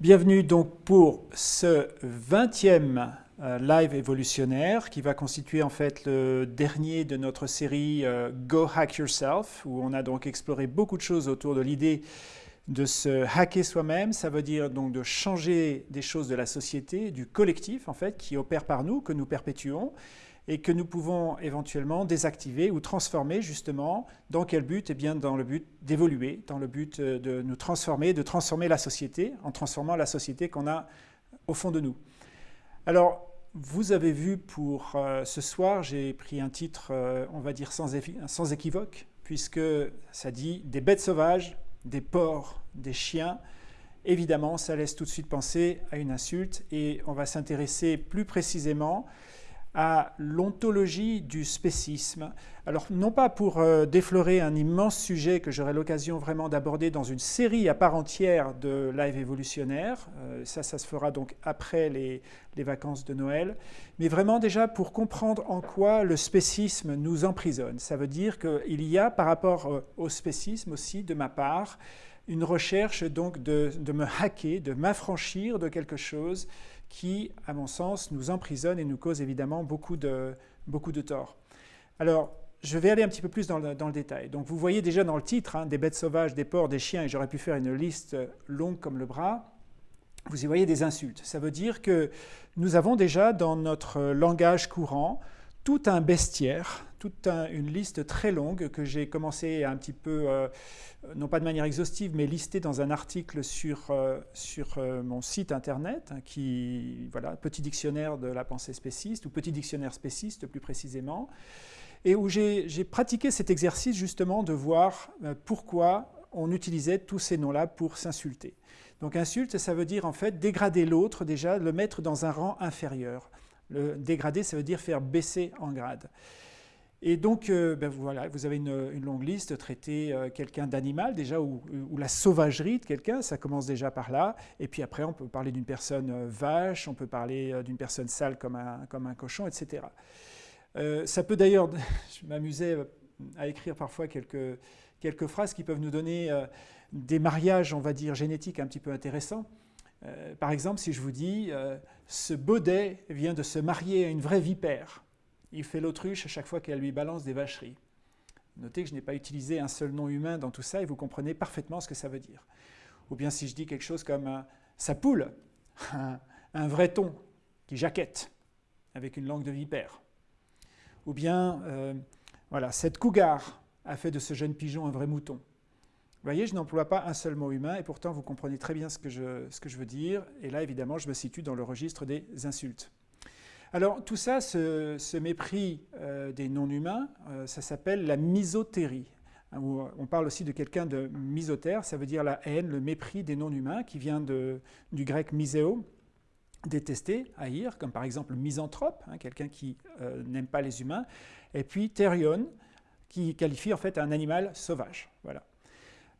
Bienvenue donc pour ce 20e euh, live évolutionnaire qui va constituer en fait le dernier de notre série euh, Go Hack Yourself où on a donc exploré beaucoup de choses autour de l'idée de se hacker soi-même, ça veut dire donc de changer des choses de la société, du collectif en fait qui opère par nous, que nous perpétuons et que nous pouvons éventuellement désactiver ou transformer justement. Dans quel but? Eh bien dans le but d'évoluer, dans le but euh, de nous transformer, de transformer la société, en transformant la société qu'on a au fond de nous. Alors, vous avez vu pour euh, ce soir, j'ai pris un titre, euh, on va dire sans, sans équivoque, puisque ça dit des bêtes sauvages, des porcs, des chiens. Évidemment, ça laisse tout de suite penser à une insulte et on va s'intéresser plus précisément à l'ontologie du spécisme. Alors non pas pour euh, déflorer un immense sujet que j'aurai l'occasion vraiment d'aborder dans une série à part entière de live évolutionnaire, euh, ça ça se fera donc après les, vacances de Noël, mais vraiment déjà pour comprendre en quoi le spécisme nous emprisonne. Ça veut dire qu'il y a par rapport euh, au spécisme aussi de ma part une recherche donc de me hacker, de m'affranchir de quelque chose qui, à mon sens, nous emprisonne et nous cause évidemment beaucoup de, beaucoup de tort. Alors, je vais aller un petit peu plus dans le, dans le détail. Donc, vous voyez déjà dans le titre, hein, des bêtes sauvages, des porcs, des chiens, et j'aurais pu faire une liste longue comme le bras. Vous y voyez des insultes. Ça veut dire que nous avons déjà dans notre langage courant tout un bestiaire, toute une liste très longue que j'ai commencé un petit peu, euh, non pas de manière exhaustive, mais listée dans un article sur, euh, sur euh, mon site internet, hein, qui, voilà, petit dictionnaire de la pensée spéciste, ou petit dictionnaire spéciste plus précisément, et où j'ai pratiqué cet exercice justement de voir pourquoi on utilisait tous ces noms-là pour s'insulter. Donc insulte, ça veut dire en fait dégrader l'autre déjà, le mettre dans un rang inférieur. Le dégrader, ça veut dire faire baisser en grade. Et donc, euh, ben vous avez une, longue liste, traiter euh, quelqu'un d'animal déjà, ou, la sauvagerie de quelqu'un, ça commence déjà par là. Et puis après, on peut parler d'une personne euh, vache, on peut parler d'une personne sale comme un, comme un cochon, etc. ça peut d'ailleurs, je m'amusais à écrire parfois quelques, quelques phrases qui peuvent nous donner des mariages, on va dire, génétiques un petit peu intéressants. par exemple, si je vous dis ce baudet vient de se marier à une vraie vipère », il fait l'autruche à chaque fois qu'elle lui balance des vacheries. Notez que je n'ai pas utilisé un seul nom humain dans tout ça et vous comprenez parfaitement ce que ça veut dire. Ou bien si je dis quelque chose comme sa poule, un, vrai ton qui jaquette avec une langue de vipère. Ou bien, euh, voilà, cette cougar a fait de ce jeune pigeon un vrai mouton. Vous voyez, je n'emploie pas un seul mot humain et pourtant vous comprenez très bien ce que je veux dire. Et là, évidemment, je me situe dans le registre des insultes. Alors tout ça, ce, mépris euh, des non-humains, euh, ça s'appelle la misotérie. Hein, on parle aussi de quelqu'un de misotère, ça veut dire la haine, le mépris des non-humains, qui vient du grec miseo, détester, haïr, comme par exemple misanthrope, hein, quelqu'un qui euh, n'aime pas les humains, et puis therion, qui qualifie en fait un animal sauvage. Voilà.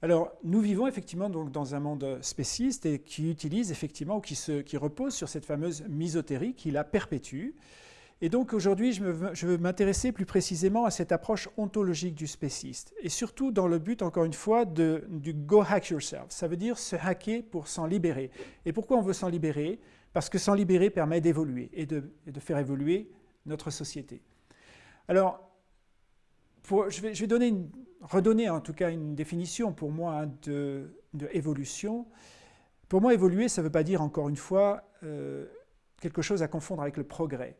Alors, nous vivons effectivement donc dans un monde spéciste et qui utilise effectivement ou qui, se, qui repose sur cette fameuse misotérie qui la perpétue. Et donc aujourd'hui, je, veux m'intéresser plus précisément à cette approche ontologique du spéciste, et surtout dans le but, encore une fois, de, du go hack yourself. Ça veut dire se hacker pour s'en libérer. Et pourquoi on veut s'en libérer? Parce que s'en libérer permet d'évoluer et de, de, faire évoluer notre société. Alors, pour, je, vais, je vais donner une, redonner en tout cas une définition pour moi de, évolution. Pour moi, évoluer, ça ne veut pas dire, encore une fois, euh, quelque chose à confondre avec le progrès.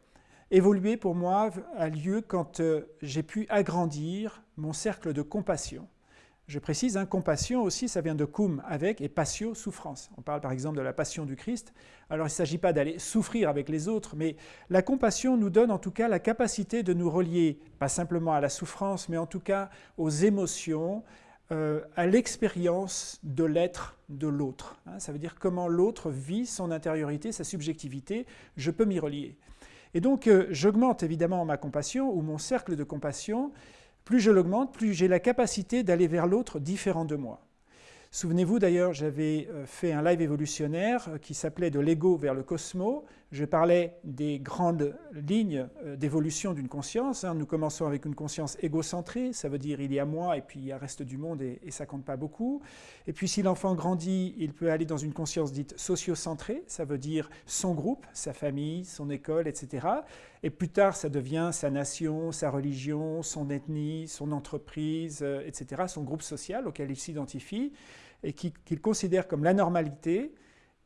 Évoluer, pour moi, a lieu quand euh, j'ai pu agrandir mon cercle de compassion. Je précise, hein, compassion aussi, ça vient de cum, avec, et patio, souffrance. On parle par exemple de la passion du Christ. Alors il ne s'agit pas d'aller souffrir avec les autres, mais la compassion nous donne en tout cas la capacité de nous relier, pas simplement à la souffrance, mais en tout cas aux émotions, euh, à l'expérience de l'être de l'autre. Hein. ça veut dire comment l'autre vit son intériorité, sa subjectivité, je peux m'y relier. Et donc euh, j'augmente évidemment ma compassion ou mon cercle de compassion, plus je l'augmente, plus j'ai la capacité d'aller vers l'autre différent de moi. Souvenez-vous d'ailleurs, j'avais euh, fait un live évolutionnaire euh, qui s'appelait De l'ego vers le cosmos. Je parlais des grandes lignes euh, d'évolution d'une conscience. Hein. Nous commençons avec une conscience égocentrée, ça veut dire il y a moi et puis il y a reste du monde et, ça ça compte pas beaucoup. Et puis si l'enfant grandit, il peut aller dans une conscience dite sociocentrée, ça veut dire son groupe, sa famille, son école, etc. Et plus tard, ça devient sa nation, sa religion, son ethnie, son entreprise, euh, etc., son groupe social auquel il s'identifie et qu'il considère comme la normalité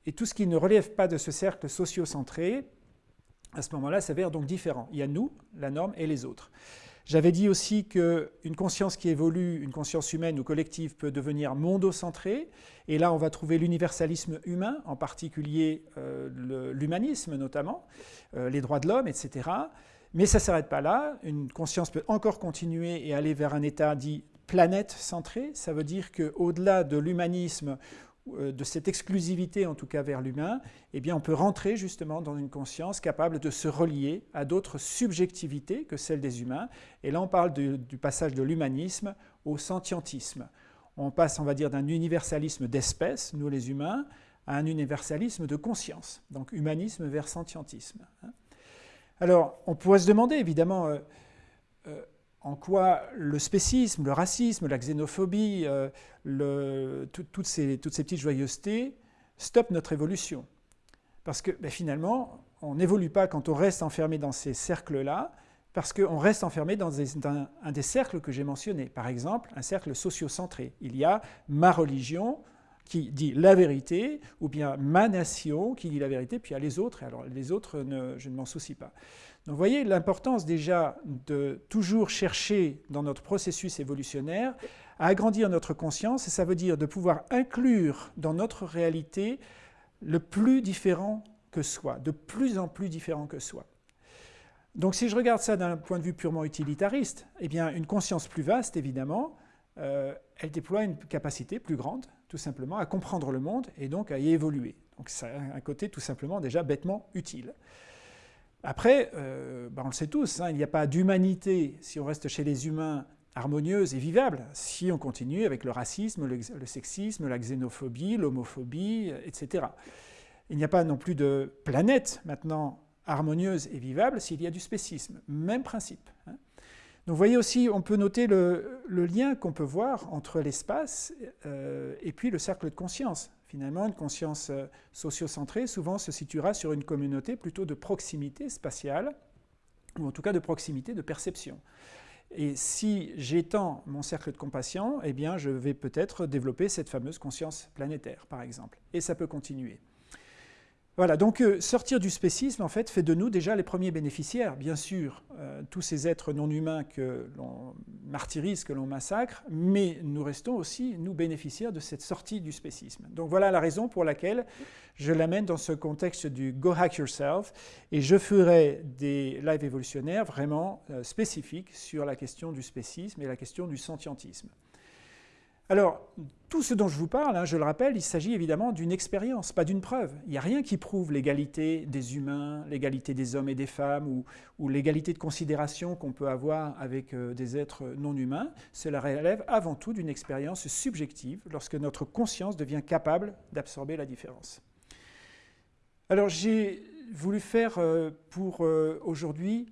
et tout ce qui ne relève pas de ce cercle socio-centré, à ce moment-là, s'avère donc différent. Il y a nous, la norme, et les autres. J'avais dit aussi qu'une conscience qui évolue, une conscience humaine ou collective, peut devenir mondocentrée. Et là, on va trouver l'universalisme humain, en particulier euh, l'humanisme notamment, euh, les droits de l'homme, etc. Mais ça ne s'arrête pas là. Une conscience peut encore continuer et aller vers un état dit planète centré. Ça veut dire qu'au-delà de l'humanisme de cette exclusivité, en tout cas vers l'humain, eh on peut rentrer justement dans une conscience capable de se relier à d'autres subjectivités que celles des humains. Et là, on parle du passage de l'humanisme au sentientisme. On passe, on va dire, d'un universalisme d'espèce, nous les humains, à un universalisme de conscience. Donc humanisme vers sentientisme. Hein. Alors, on pourrait se demander, évidemment, euh, euh, en quoi le spécisme, le racisme, la xénophobie, euh, toutes, ces, petites joyeusetés stoppent notre évolution. Parce que ben, finalement, on n'évolue pas quand on reste enfermé dans ces cercles-là, parce qu'on reste enfermé dans, un des cercles que j'ai mentionnés. Par exemple, un cercle socio-centré. Il y a ma religion qui dit la vérité, ou bien ma nation qui dit la vérité, puis il y a les autres, et alors les autres, je ne m'en soucie pas. Donc vous voyez l'importance déjà de toujours chercher dans notre processus évolutionnaire à agrandir notre conscience, et ça veut dire de pouvoir inclure dans notre réalité le plus différent que soi, de plus en plus différent que soi. Donc si je regarde ça d'un point de vue purement utilitariste, eh bien une conscience plus vaste, évidemment, euh, elle déploie une capacité plus grande, tout simplement, à comprendre le monde et donc à y évoluer. Donc ça un côté tout simplement déjà bêtement utile. Après, euh, ben, on le sait tous, hein, il n'y a pas d'humanité, si on reste chez les humains, harmonieuse et vivable, si on continue avec le racisme, le, sexisme, la xénophobie, l'homophobie, etc. Il n'y a pas non plus de planète maintenant harmonieuse et vivable s'il y a du spécisme. Même principe. Donc vous voyez aussi, on peut noter le, lien qu'on peut voir entre l'espace euh, et puis le cercle de conscience. Finalement, une conscience euh, sociocentrée souvent se situera sur une communauté plutôt de proximité spatiale, ou en tout cas de proximité de perception. Et si j'étends mon cercle de compassion, eh bien, je vais peut-être développer cette fameuse conscience planétaire, par exemple. Et ça peut continuer. Voilà, donc euh, sortir du spécisme, en fait, fait de nous déjà les premiers bénéficiaires. Bien sûr, euh, tous ces êtres non humains que l'on martyrise, que l'on massacre, mais nous restons aussi, nous, bénéficiaires de cette sortie du spécisme. Donc voilà la raison pour laquelle je l'amène dans ce contexte du Go Hack Yourself, et je ferai des lives évolutionnaires vraiment euh, spécifiques sur la question du spécisme et la question du sentientisme. Alors, tout ce dont je vous parle, hein, je le rappelle, il s'agit évidemment d'une expérience, pas d'une preuve. Il n'y a rien qui prouve l'égalité des humains, l'égalité des hommes et des femmes, ou, l'égalité de considération qu'on peut avoir avec euh, des êtres non humains. Cela relève avant tout d'une expérience subjective, lorsque notre conscience devient capable d'absorber la différence. Alors, j'ai voulu faire euh, pour euh, aujourd'hui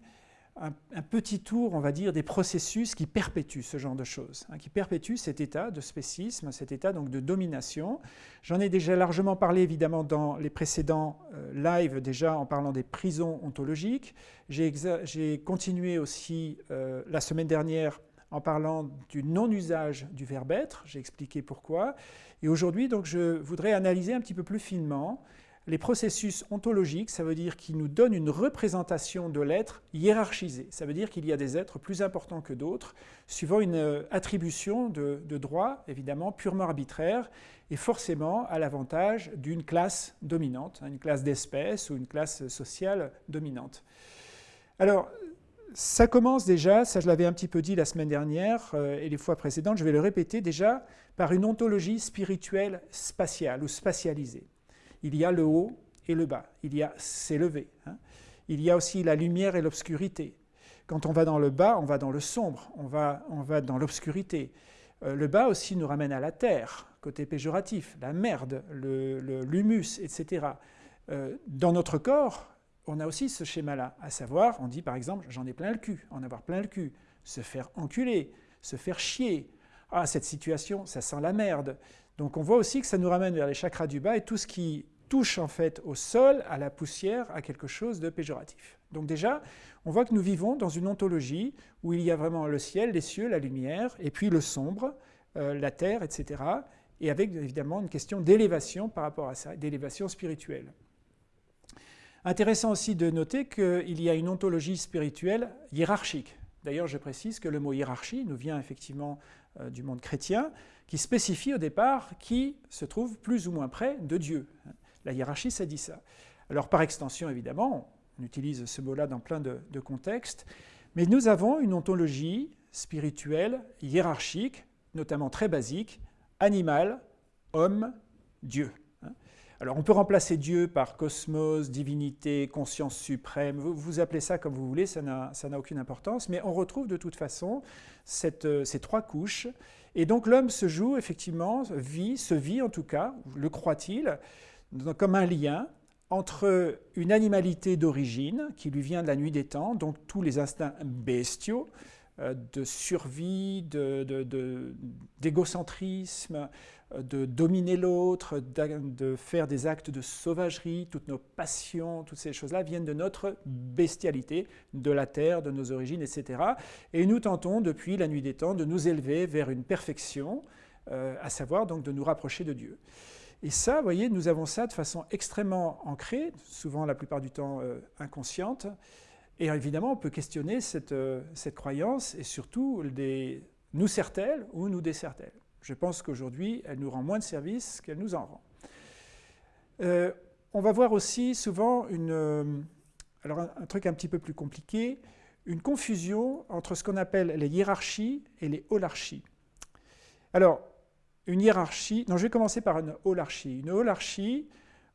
un, petit tour, on va dire, des processus qui perpétuent ce genre de choses, hein, qui perpétuent cet état de spécisme, cet état donc de domination. J'en ai déjà largement parlé évidemment dans les précédents euh, lives, déjà en parlant des prisons ontologiques. J'ai continué aussi euh, la semaine dernière en parlant du non-usage du verbe être, j'ai expliqué pourquoi. Et aujourd'hui, donc, je voudrais analyser un petit peu plus finement les processus ontologiques, ça veut dire qu'ils nous donnent une représentation de l'être hiérarchisée. Ça veut dire qu'il y a des êtres plus importants que d'autres, suivant une euh, attribution de, droit, évidemment, purement arbitraire, et forcément à l'avantage d'une classe dominante, hein, une classe d'espèces ou une classe sociale dominante. Alors, ça commence déjà, ça je l'avais un petit peu dit la semaine dernière euh, et les fois précédentes, je vais le répéter déjà, par une ontologie spirituelle spatiale ou spatialisée il y a le haut et le bas, il y a s'élever. Hein. Il y a aussi la lumière et l'obscurité. Quand on va dans le bas, on va dans le sombre, on va, on va dans l'obscurité. Euh, le bas aussi nous ramène à la terre, côté péjoratif, la merde, l'humus, le, etc. Euh, dans notre corps, on a aussi ce schéma-là, à savoir, on dit par exemple, j'en ai plein le cul, en avoir plein le cul, se faire enculer, se faire chier. Ah, cette situation, ça sent la merde. Donc on voit aussi que ça nous ramène vers les chakras du bas et tout ce qui touche en fait au sol, à la poussière, à quelque chose de péjoratif. Donc déjà, on voit que nous vivons dans une ontologie où il y a vraiment le ciel, les cieux, la lumière, et puis le sombre, euh, la terre, etc. Et avec évidemment une question d'élévation par rapport à ça, d'élévation spirituelle. Intéressant aussi de noter qu'il y a une ontologie spirituelle hiérarchique. D'ailleurs, je précise que le mot hiérarchie nous vient effectivement euh, du monde chrétien, qui spécifie au départ qui se trouve plus ou moins près de Dieu. La hiérarchie, ça dit ça. Alors par extension, évidemment, on utilise ce mot-là dans plein de, contextes, mais nous avons une ontologie spirituelle hiérarchique, notamment très basique, animal, homme, Dieu. Alors on peut remplacer Dieu par cosmos, divinité, conscience suprême, vous, vous appelez ça comme vous voulez, ça n'a aucune importance, mais on retrouve de toute façon euh, ces trois couches. Et donc l'homme se joue effectivement, vit, se vit en tout cas, le croit-il, comme un lien entre une animalité d'origine qui lui vient de la nuit des temps, donc tous les instincts bestiaux, de survie, d'égocentrisme, de, de dominer l'autre, de faire des actes de sauvagerie, toutes nos passions, toutes ces choses-là viennent de notre bestialité, de la terre, de nos origines, etc. Et nous tentons depuis la nuit des temps de nous élever vers une perfection, euh, à savoir donc de nous rapprocher de Dieu. Et ça, vous voyez, nous avons ça de façon extrêmement ancrée, souvent la plupart du temps euh, inconsciente. Et évidemment, on peut questionner cette, euh, cette croyance et surtout nous sert-elle ou nous dessert-elle je pense qu'aujourd'hui, elle nous rend moins de services qu'elle nous en rend. Euh, on va voir aussi souvent une, euh, alors un, truc un petit peu plus compliqué, une confusion entre ce qu'on appelle les hiérarchies et les holarchies. Alors, une hiérarchie, non, je vais commencer par une holarchie. Une holarchie,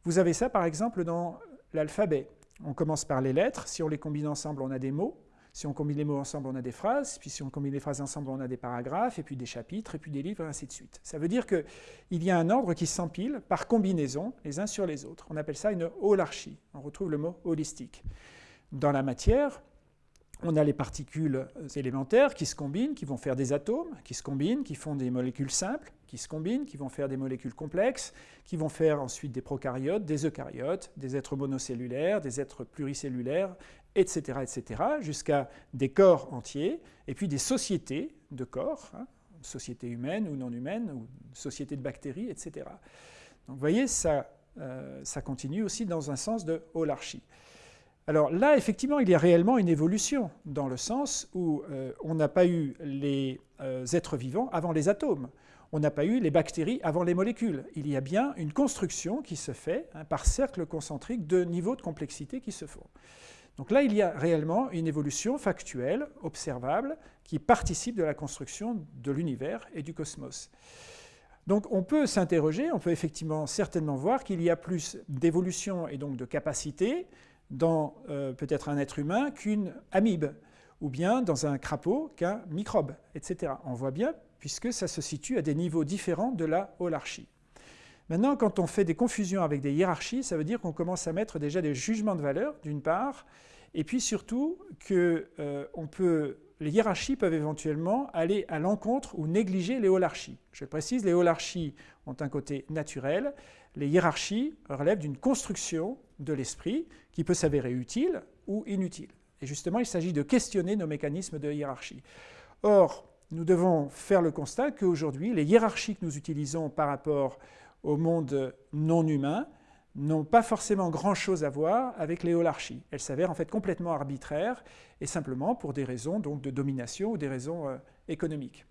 vous avez ça par exemple dans l'alphabet. On commence par les lettres, si on les combine ensemble, on a des mots. Si on combine les mots ensemble, on a des phrases, puis si on combine les phrases ensemble, on a des paragraphes, et puis des chapitres, et puis des livres, et ainsi de suite. Ça veut dire qu'il y a un ordre qui s'empile par combinaison, les uns sur les autres. On appelle ça une holarchie. On retrouve le mot holistique. Dans la matière, on a les particules élémentaires qui se combinent, qui vont faire des atomes, qui se combinent, qui font des molécules simples, qui se combinent, qui vont faire des molécules complexes, qui vont faire ensuite des prokaryotes, des eucaryotes, des êtres monocellulaires, des êtres pluricellulaires, etc., etc., jusqu'à des corps entiers, et puis des sociétés de corps, hein, sociétés humaines ou non humaines, ou sociétés de bactéries, etc. Donc vous voyez, ça, euh, ça continue aussi dans un sens de holarchie. Alors là, effectivement, il y a réellement une évolution, dans le sens où euh, on n'a pas eu les euh, êtres vivants avant les atomes, on n'a pas eu les bactéries avant les molécules. Il y a bien une construction qui se fait hein, par cercles concentriques de niveaux de complexité qui se font. Donc là, il y a réellement une évolution factuelle, observable, qui participe de la construction de l'univers et du cosmos. Donc on peut s'interroger, on peut effectivement certainement voir qu'il y a plus d'évolution et donc de capacité dans euh, peut-être un être humain qu'une amibe, ou bien dans un crapaud qu'un microbe, etc. On voit bien, puisque ça se situe à des niveaux différents de la holarchie. Maintenant, quand on fait des confusions avec des hiérarchies, ça veut dire qu'on commence à mettre déjà des jugements de valeur, d'une part, et puis surtout que euh, les hiérarchies peuvent éventuellement aller à l'encontre ou négliger les holarchies. Je précise, les holarchies ont un côté naturel, les hiérarchies relèvent d'une construction de l'esprit qui peut s'avérer utile ou inutile. Et justement, il s'agit de questionner nos mécanismes de hiérarchie. Or, nous devons faire le constat qu'aujourd'hui, les hiérarchies que nous utilisons par rapport au monde non humain n'ont pas forcément grand-chose à voir avec les holarchies. Elles s'avèrent en fait complètement arbitraires et simplement pour des raisons donc, de domination ou des raisons euh, économiques.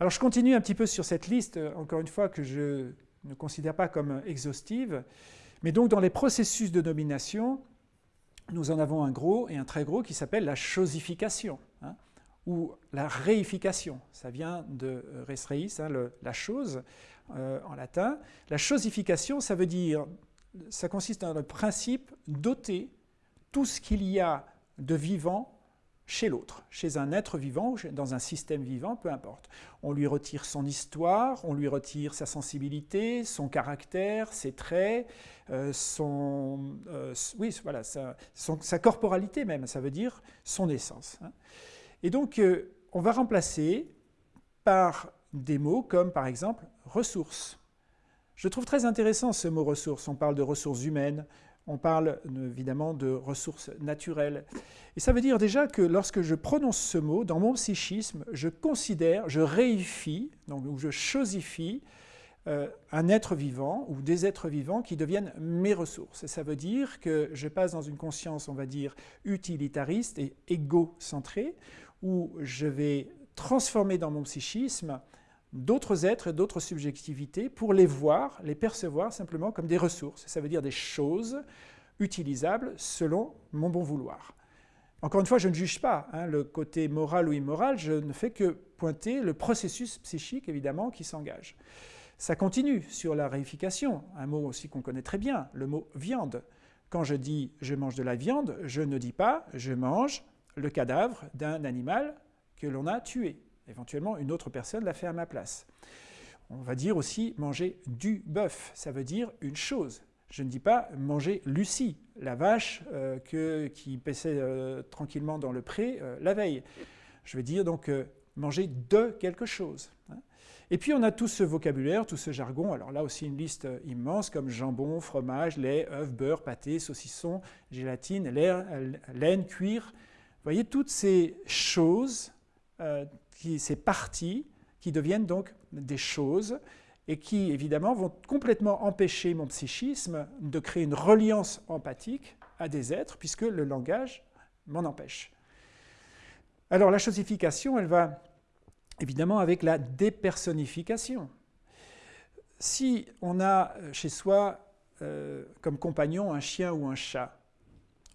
Alors je continue un petit peu sur cette liste, euh, encore une fois, que je ne considère pas comme exhaustive, mais donc dans les processus de domination, nous en avons un gros et un très gros qui s'appelle la chosification, ou la réification. Ça vient de euh, res reis, hein, la chose en latin. La chosification, ça veut dire ça consiste dans le principe d'ôter tout ce qu'il y a de vivant chez l'autre, chez un être vivant, dans un système vivant, peu importe. On lui retire son histoire, on lui retire sa sensibilité, son caractère, ses traits, euh, son, euh, oui, voilà, sa, sa, corporalité même, ça veut dire son essence. Hein. Et donc, euh, on va remplacer par des mots comme, par exemple, ressources. Je trouve très intéressant ce mot ressources. On parle de ressources humaines, on parle évidemment de ressources naturelles. Et ça veut dire déjà que lorsque je prononce ce mot, dans mon psychisme, je considère, je réifie, donc, je chosifie euh, un être vivant ou des êtres vivants qui deviennent mes ressources. Et ça veut dire que je passe dans une conscience, on va dire, utilitariste et égocentrée, où je vais transformer dans mon psychisme d'autres êtres et d'autres subjectivités pour les voir, les percevoir simplement comme des ressources. Ça veut dire des choses utilisables selon mon bon vouloir. Encore une fois, je ne juge pas hein, le côté moral ou immoral, je ne fais que pointer le processus psychique, évidemment, qui s'engage. Ça continue sur la réification, un mot aussi qu'on connaît très bien, le mot viande. Quand je dis je mange de la viande, je ne dis pas je mange le cadavre d'un animal que l'on a tué. Éventuellement, une autre personne l'a fait à ma place. On va dire aussi manger du bœuf, ça veut dire une chose. Je ne dis pas manger Lucie, la vache euh, qui paissait euh, tranquillement dans le pré euh, la veille. Je veux dire donc manger de quelque chose. Hein. Et puis on a tout ce vocabulaire, tout ce jargon, alors là aussi une liste immense comme jambon, fromage, lait, œuf, beurre, pâté, saucisson, gélatine, laine, cuir. Vous voyez toutes ces choses ces parties qui deviennent donc des choses et qui, évidemment, vont complètement empêcher mon psychisme de créer une reliance empathique à des êtres, puisque le langage m'en empêche. Alors la chosification, elle va évidemment avec la dépersonnification. Si on a chez soi euh, comme compagnon un chien ou un chat,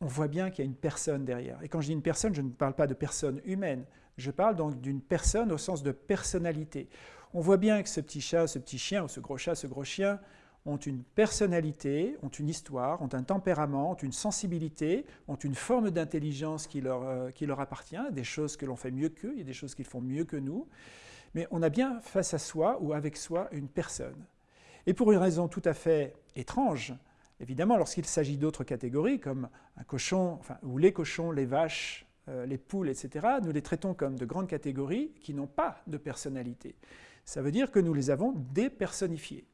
on voit bien qu'il y a une personne derrière. Et quand je dis une personne, je ne parle pas de personne humaine, je parle donc d'une personne au sens de personnalité. On voit bien que ce petit chat, ce petit chien, ou ce gros chat, ce gros chien, ont une personnalité, ont une histoire, ont un tempérament, ont une sensibilité, ont une forme d'intelligence qui, leur, euh, appartient, des choses que l'on fait mieux qu'eux, il y a des choses qu'ils font mieux que nous. Mais on a bien face à soi ou avec soi une personne. Et pour une raison tout à fait étrange, évidemment, lorsqu'il s'agit d'autres catégories, comme un cochon, ou les cochons, les vaches, euh, les poules, etc., nous les traitons comme de grandes catégories qui n'ont pas de personnalité. Ça veut dire que nous les avons dépersonnifiées.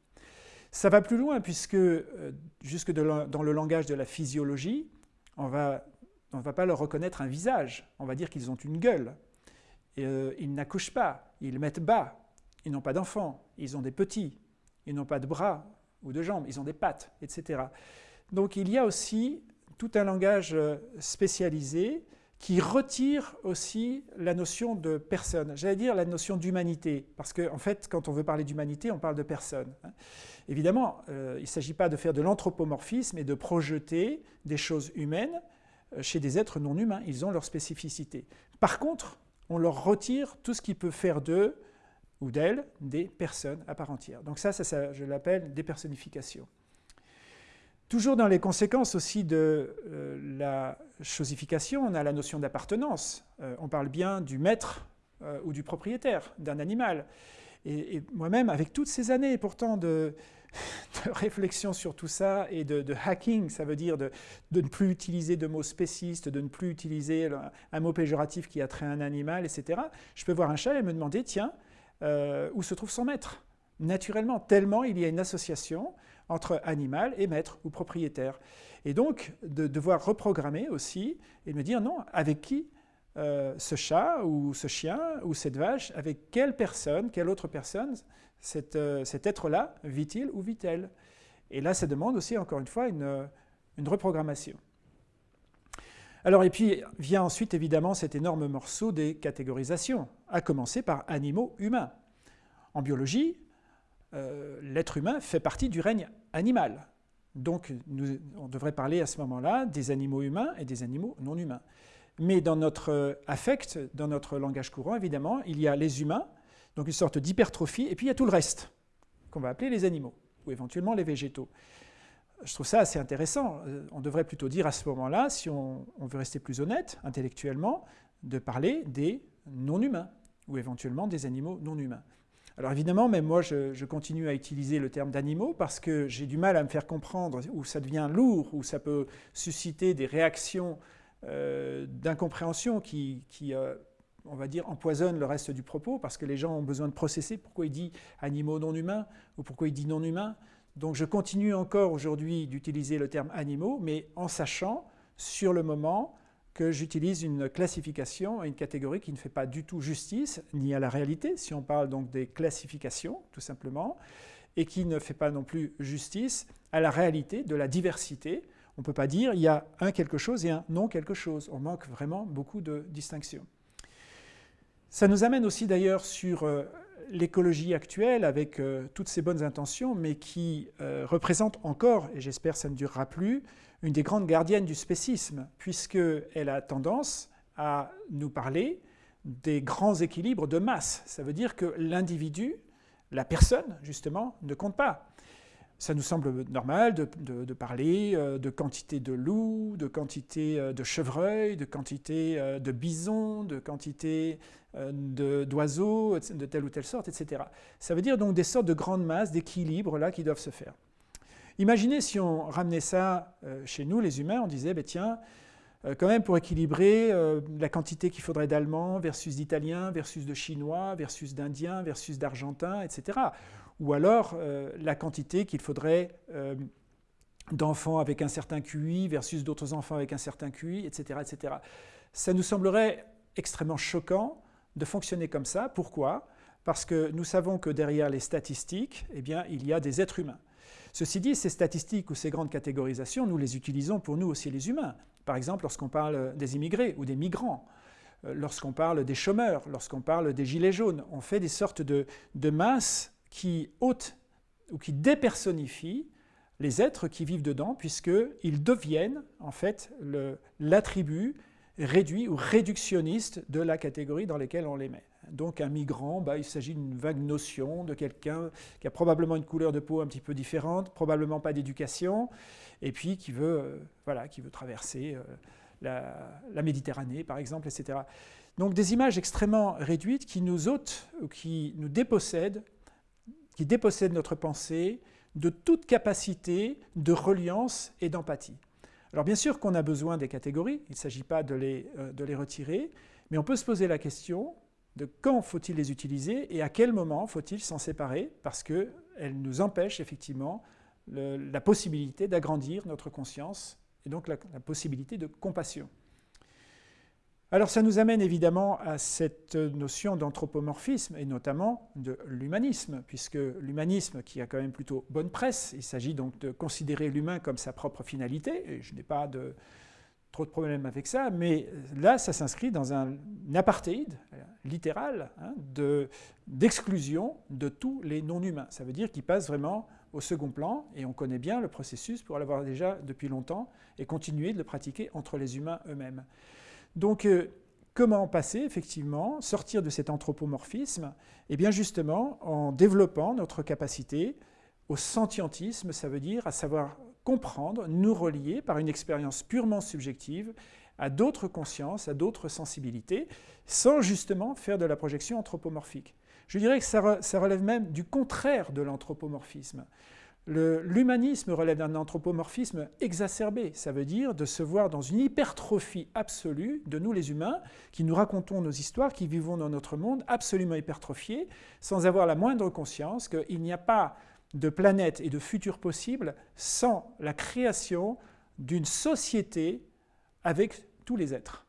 Ça va plus loin puisque, euh, jusque dans le langage de la physiologie, on ne va pas leur reconnaître un visage, on va dire qu'ils ont une gueule. Euh, ils n'accouchent pas, ils mettent bas, ils n'ont pas d'enfants, ils ont des petits, ils n'ont pas de bras ou de jambes, ils ont des pattes, etc. Donc il y a aussi tout un langage spécialisé qui retire aussi la notion de personne, j'allais dire la notion d'humanité, parce qu'en en fait, quand on veut parler d'humanité, on parle de personne. Hein. Évidemment, euh, il ne s'agit pas de faire de l'anthropomorphisme et de projeter des choses humaines euh, chez des êtres non humains, ils ont leur spécificité. Par contre, on leur retire tout ce qui peut faire d'eux ou d'elles des personnes à part entière. Donc ça, ça je l'appelle dépersonnification. Toujours dans les conséquences aussi de euh, la chosification, on a la notion d'appartenance. Euh, on parle bien du maître euh, ou du propriétaire d'un animal. Et, moi-même, avec toutes ces années pourtant de, réflexion sur tout ça et de, hacking, ça veut dire de, ne plus utiliser de mots spécistes, de ne plus utiliser un mot péjoratif qui a trait à un animal, etc. Je peux voir un chat et me demander, tiens, où se trouve son maître Naturellement, tellement il y a une association entre animal et maître ou propriétaire. Et donc, de devoir reprogrammer aussi et me dire non, avec qui euh, ce chat ou ce chien ou cette vache, avec quelle personne, quelle autre personne euh, cet être-là vit-il ou vit-elle? Et là, ça demande aussi, encore une fois, une, une reprogrammation. Alors, et puis vient ensuite évidemment cet énorme morceau des catégorisations, à commencer par animaux humains. En biologie, euh, l'être humain fait partie du règne animal. Donc on devrait parler à ce moment-là des animaux humains et des animaux non humains. Mais dans notre affect, dans notre langage courant, évidemment, il y a les humains, donc une sorte d'hypertrophie, et puis il y a tout le reste, qu'on va appeler les animaux, ou éventuellement les végétaux. Je trouve ça assez intéressant. Euh, on devrait plutôt dire à ce moment-là, si on, veut rester plus honnête intellectuellement, de parler des non-humains, ou éventuellement des animaux non humains. Alors évidemment, même moi, je, continue à utiliser le terme d'animaux parce que j'ai du mal à me faire comprendre où ça devient lourd, où ça peut susciter des réactions euh, d'incompréhension qui, euh, on va dire, empoisonnent le reste du propos parce que les gens ont besoin de processer pourquoi il dit animaux non humains ou pourquoi il dit non humains. Donc je continue encore aujourd'hui d'utiliser le terme animaux, mais en sachant sur le moment que j'utilise une classification une catégorie qui ne fait pas du tout justice ni à la réalité, si on parle donc des classifications tout simplement, et qui ne fait pas non plus justice à la réalité de la diversité. On ne peut pas dire il y a un quelque chose et un non quelque chose. On manque vraiment beaucoup de distinctions. Ça nous amène aussi d'ailleurs sur euh, l'écologie actuelle avec euh, toutes ces bonnes intentions, mais qui euh, représente encore, et j'espère ça ne durera plus, une des grandes gardiennes du spécisme, puisqu'elle a tendance à nous parler des grands équilibres de masse. Ça veut dire que l'individu, la personne, justement, ne compte pas. Ça nous semble normal de, parler euh, de quantité de loups, de quantité euh, de chevreuils, de quantité euh, de bisons, de quantité d'oiseaux, de telle ou telle sorte, etc. Ça veut dire donc des sortes de grandes masses, d'équilibres là qui doivent se faire. Imaginez si on ramenait ça chez nous, les humains, on disait, ben tiens, quand même pour équilibrer la quantité qu'il faudrait d'Allemands versus d'Italiens, versus de Chinois, versus d'Indiens, versus d'Argentins, etc. Ou alors la quantité qu'il faudrait d'enfants avec un certain QI versus d'autres enfants avec un certain QI, etc., etc. Ça nous semblerait extrêmement choquant de fonctionner comme ça. Pourquoi? Parce que nous savons que derrière les statistiques, eh bien, il y a des êtres humains. Ceci dit, ces statistiques ou ces grandes catégorisations, nous les utilisons pour nous aussi les humains. Par exemple, lorsqu'on parle des immigrés ou des migrants, euh, lorsqu'on parle des chômeurs, lorsqu'on parle des gilets jaunes, on fait des sortes de, masses qui ôtent ou qui dépersonnifient les êtres qui vivent dedans, puisqu'ils deviennent en fait l'attribut réduit ou réductionniste de la catégorie dans laquelle on les met. Donc un migrant, bah, il s'agit d'une vague notion de quelqu'un qui a probablement une couleur de peau un petit peu différente, probablement pas d'éducation, et puis qui veut, euh, voilà, qui veut traverser euh, la, Méditerranée, par exemple, etc. Donc des images extrêmement réduites qui nous ôtent, ou qui nous dépossèdent, qui dépossèdent notre pensée de toute capacité de reliance et d'empathie. Alors bien sûr qu'on a besoin des catégories, il ne s'agit pas de les, euh, de les retirer, mais on peut se poser la question, de quand faut-il les utiliser et à quel moment faut-il s'en séparer parce qu'elles nous empêchent effectivement la possibilité d'agrandir notre conscience et donc la, possibilité de compassion. Alors ça nous amène évidemment à cette notion d'anthropomorphisme et notamment de l'humanisme, puisque l'humanisme qui a quand même plutôt bonne presse, il s'agit donc de considérer l'humain comme sa propre finalité, et je n'ai pas de, trop de problèmes avec ça, mais là, ça s'inscrit dans un apartheid littéral hein, d'exclusion de, tous les non-humains. Ça veut dire qu'ils passent vraiment au second plan, et on connaît bien le processus pour l'avoir déjà depuis longtemps, et continuer de le pratiquer entre les humains eux-mêmes. Donc, euh, comment passer, effectivement, sortir de cet anthropomorphisme? Eh bien, justement, en développant notre capacité au sentientisme, ça veut dire à savoir comprendre, nous relier par une expérience purement subjective à d'autres consciences, à d'autres sensibilités, sans justement faire de la projection anthropomorphique. Je dirais que ça, relève même du contraire de l'anthropomorphisme. L'humanisme relève d'un anthropomorphisme exacerbé, ça veut dire de se voir dans une hypertrophie absolue de nous les humains, qui nous racontons nos histoires, qui vivons dans notre monde absolument hypertrophié, sans avoir la moindre conscience qu'il n'y a pas de planètes et de futurs possibles sans la création d'une société avec tous les êtres,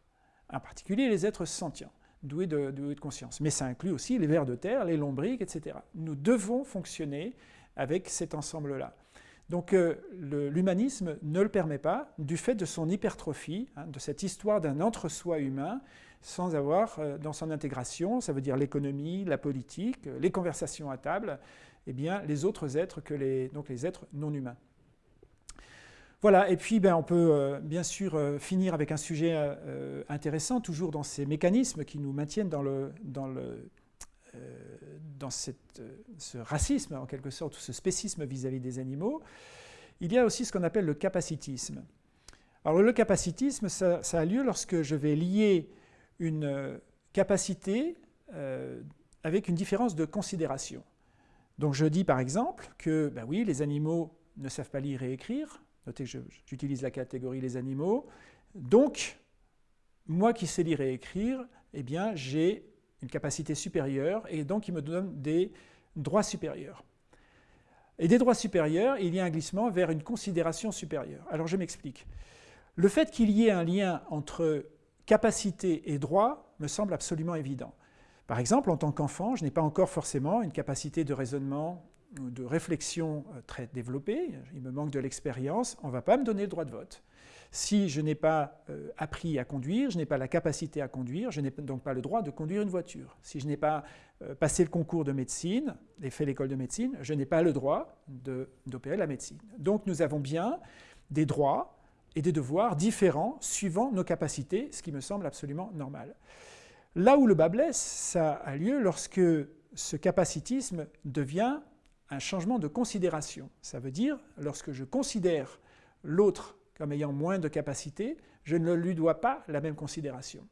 en particulier les êtres sentients, doués de, conscience. Mais ça inclut aussi les vers de terre, les lombriques, etc. Nous devons fonctionner avec cet ensemble-là. Donc euh, l'humanisme ne le permet pas du fait de son hypertrophie, hein, de cette histoire d'un entre-soi humain, sans avoir euh, dans son intégration, ça veut dire l'économie, la politique, les conversations à table, eh bien, les autres êtres que les, donc les êtres non humains. Voilà, et puis ben, on peut euh, bien sûr euh, finir avec un sujet euh, intéressant, toujours dans ces mécanismes qui nous maintiennent dans, le, dans cette, ce racisme, en quelque sorte, ou ce spécisme vis-à-vis des animaux. Il y a aussi ce qu'on appelle le capacitisme. Alors le capacitisme, ça, a lieu lorsque je vais lier une capacité avec une différence de considération. Donc je dis par exemple que, ben oui, les animaux ne savent pas lire et écrire. Notez que j'utilise la catégorie les animaux. Donc, moi qui sais lire et écrire, eh bien, j'ai une capacité supérieure et donc il me donne des droits supérieurs. Et des droits supérieurs, il y a un glissement vers une considération supérieure. Alors je m'explique. Le fait qu'il y ait un lien entre capacité et droit me semble absolument évident. Par exemple, en tant qu'enfant, je n'ai pas encore forcément une capacité de raisonnement ou de réflexion euh, très développée, il me manque de l'expérience, on ne va pas me donner le droit de vote. Si je n'ai pas euh, appris à conduire, je n'ai pas la capacité à conduire, je n'ai donc pas le droit de conduire une voiture. Si je n'ai pas euh, passé le concours de médecine et fait l'école de médecine, je n'ai pas le droit d'opérer la médecine. Donc nous avons bien des droits et des devoirs différents suivant nos capacités, ce qui me semble absolument normal. Là où le bas blesse, ça a lieu lorsque ce capacitisme devient un changement de considération. Ça veut dire, lorsque je considère l'autre comme ayant moins de capacité, je ne lui dois pas la même considération.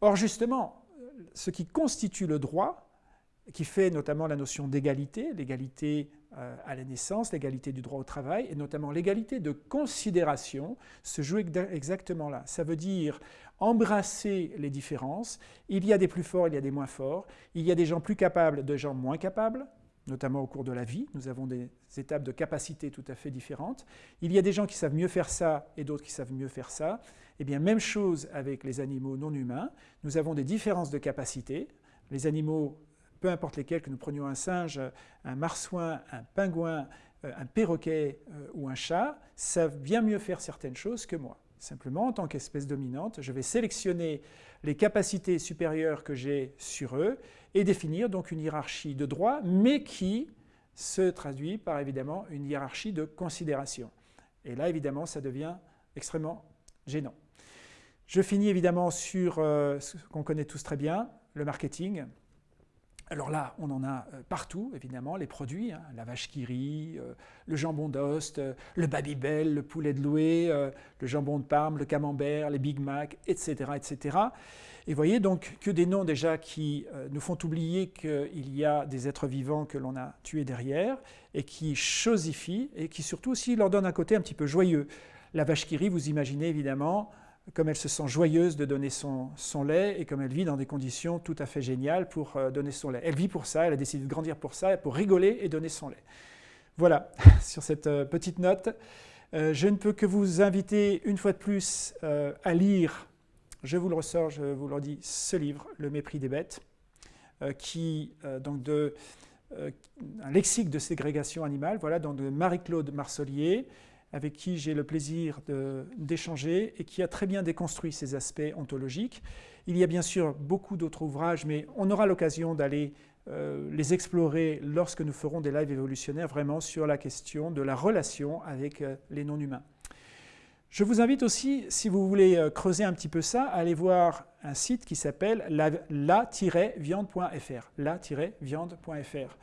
Or, justement, ce qui constitue le droit, qui fait notamment la notion d'égalité, l'égalité euh, à la naissance, l'égalité du droit au travail, et notamment l'égalité de considération, se joue exactement là. Ça veut dire embrasser les différences. Il y a des plus forts, il y a des moins forts. Il y a des gens plus capables, des gens moins capables notamment au cours de la vie. Nous avons des étapes de capacité tout à fait différentes. Il y a des gens qui savent mieux faire ça et d'autres qui savent mieux faire ça. Eh bien, même chose avec les animaux non humains. Nous avons des différences de capacité. Les animaux, peu importe lesquels, que nous prenions un singe, un marsouin, un pingouin, euh, un perroquet euh, ou un chat, savent bien mieux faire certaines choses que moi. Simplement, en tant qu'espèce dominante, je vais sélectionner les capacités supérieures que j'ai sur eux et définir donc une hiérarchie de droit, mais qui se traduit par évidemment une hiérarchie de considération. Et là, évidemment, ça devient extrêmement gênant. Je finis évidemment sur euh, ce qu'on connaît tous très bien, le marketing. Alors là, on en a euh, partout, évidemment, les produits, hein, la vache qui rit, euh, le jambon d'Ost, euh, le Babybel, le poulet de Loué, le jambon de Parme, le camembert, les Big Mac, etc. etc. Et vous voyez donc que des noms déjà qui nous font oublier qu'il y a des êtres vivants que l'on a tués derrière et qui chosifient et qui surtout aussi leur donnent un côté un petit peu joyeux. La vache qui rit, vous imaginez évidemment comme elle se sent joyeuse de donner son, lait et comme elle vit dans des conditions tout à fait géniales pour euh, donner son lait. Elle vit pour ça, elle a décidé de grandir pour ça, pour rigoler et donner son lait. Voilà, sur cette euh, petite note, euh, je ne peux que vous inviter une fois de plus à lire, je vous le ressors, je vous le redis, ce livre, Le mépris des bêtes, qui, donc de, un lexique de ségrégation animale, voilà, donc de Marie-Claude Marcelier, avec qui j'ai le plaisir d'échanger et qui a très bien déconstruit ces aspects ontologiques. Il y a bien sûr beaucoup d'autres ouvrages, mais on aura l'occasion d'aller euh, les explorer lorsque nous ferons des lives évolutionnaires vraiment sur la question de la relation avec euh, les non-humains. Je vous invite aussi, si vous voulez euh, creuser un petit peu ça, à aller voir un site qui s'appelle la-viande.fr. La-viande.fr.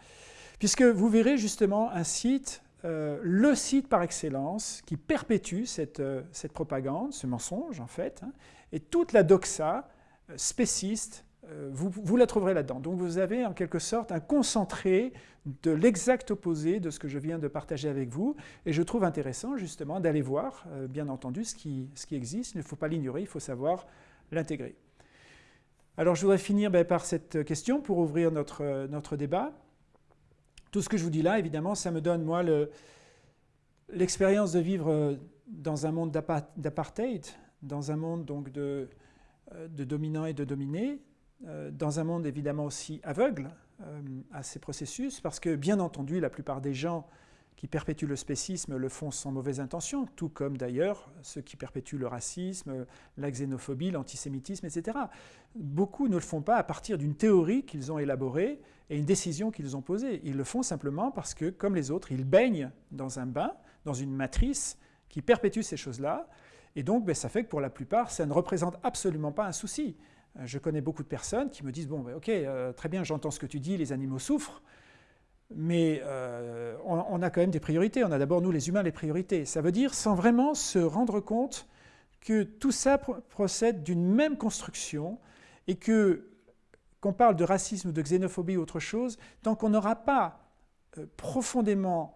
Puisque vous verrez justement un site euh, le site par excellence qui perpétue cette, euh, propagande, ce mensonge en fait, hein, et toute la doxa euh, spéciste, vous, la trouverez là-dedans. Donc vous avez en quelque sorte un concentré de l'exact opposé de ce que je viens de partager avec vous, et je trouve intéressant justement d'aller voir, bien entendu, ce qui, ce qui existe. Il ne faut pas l'ignorer, il faut savoir l'intégrer. Alors je voudrais finir ben, par cette question pour ouvrir notre, notre débat. Tout ce que je vous dis là, évidemment, ça me donne, moi, l'expérience de vivre euh, dans un monde d'apartheid, dans un monde donc de, euh, de dominants et de dominés, euh, dans un monde évidemment aussi aveugle à ces processus, parce que bien entendu, la plupart des gens qui perpétuent le spécisme le font sans mauvaise intention, tout comme d'ailleurs ceux qui perpétuent le racisme, la xénophobie, l'antisémitisme, etc. Beaucoup ne le font pas à partir d'une théorie qu'ils ont élaborée et une décision qu'ils ont posée. Ils le font simplement parce que, comme les autres, ils baignent dans un bain, dans une matrice qui perpétue ces choses-là, et donc ben, ça fait que pour la plupart, ça ne représente absolument pas un souci. Euh, je connais beaucoup de personnes qui me disent, bon, ben, ok, euh, très bien, j'entends ce que tu dis, les animaux souffrent, mais euh, on, a quand même des priorités. On a d'abord, nous les humains, les priorités. Ça veut dire sans vraiment se rendre compte que tout ça procède d'une même construction et que qu'on parle de racisme ou de xénophobie ou autre chose, tant qu'on n'aura pas euh, profondément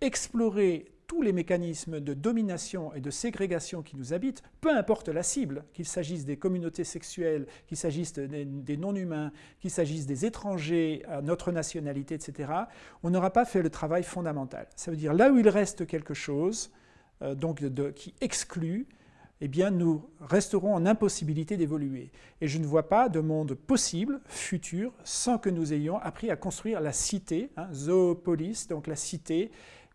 exploré tous les mécanismes de domination et de ségrégation qui nous habitent, peu importe la cible, qu'il s'agisse des communautés sexuelles, qu'il s'agisse des, non-humains, qu'il s'agisse des étrangers à notre nationalité, etc., on n'aura pas fait le travail fondamental. Ça veut dire là où il reste quelque chose euh, donc qui exclut, eh bien nous resterons en impossibilité d'évoluer. Et je ne vois pas de monde possible, futur, sans que nous ayons appris à construire la cité, hein, zoopolis, donc la cité,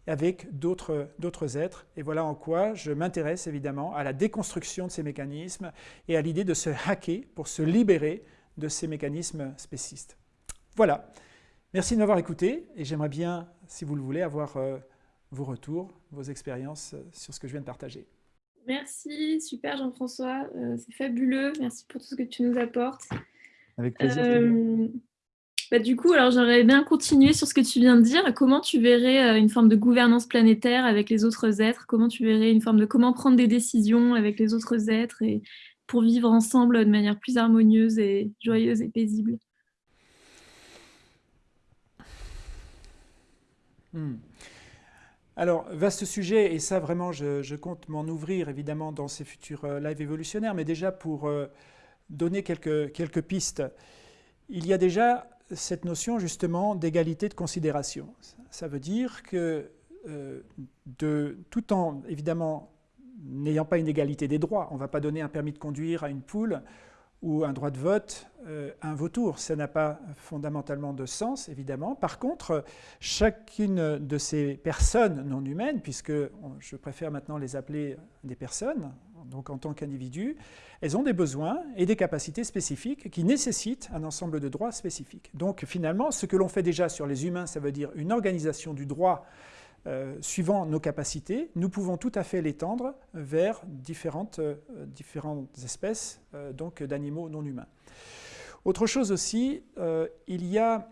avec d'autres êtres. Et voilà en quoi je m'intéresse évidemment à la déconstruction de ces mécanismes et à l'idée de se hacker pour se libérer de ces mécanismes spécistes. Voilà. Merci de m'avoir écouté et j'aimerais bien, si vous le voulez, avoir euh, vos retours, vos expériences euh, sur ce que je viens de partager. Merci, super Jean-François, euh, c'est fabuleux. Merci pour tout ce que tu nous apportes. Avec plaisir. Bah, du coup, alors j'aurais bien continué sur ce que tu viens de dire. Comment tu verrais euh, une forme de gouvernance planétaire avec les autres êtres? Comment tu verrais une forme de comment prendre des décisions avec les autres êtres et pour vivre ensemble de manière plus harmonieuse et joyeuse et paisible? Hmm. Alors, vaste sujet, et ça vraiment, je, compte m'en ouvrir évidemment dans ces futurs euh, lives évolutionnaires, mais déjà pour euh, donner quelques, pistes. Il y a déjà cette notion justement d'égalité de considération. Ça veut dire que euh, de, tout en évidemment n'ayant pas une égalité des droits, on ne va pas donner un permis de conduire à une poule ou un droit de vote euh, un vautour. Ça n'a pas fondamentalement de sens, évidemment. Par contre, chacune de ces personnes non humaines, puisque je préfère maintenant les appeler des personnes, donc en tant qu'individus, elles ont des besoins et des capacités spécifiques qui nécessitent un ensemble de droits spécifiques. Donc finalement, ce que l'on fait déjà sur les humains, ça veut dire une organisation du droit euh, suivant nos capacités, nous pouvons tout à fait l'étendre vers différentes, euh, différentes espèces euh, donc d'animaux non humains. Autre chose aussi, il y a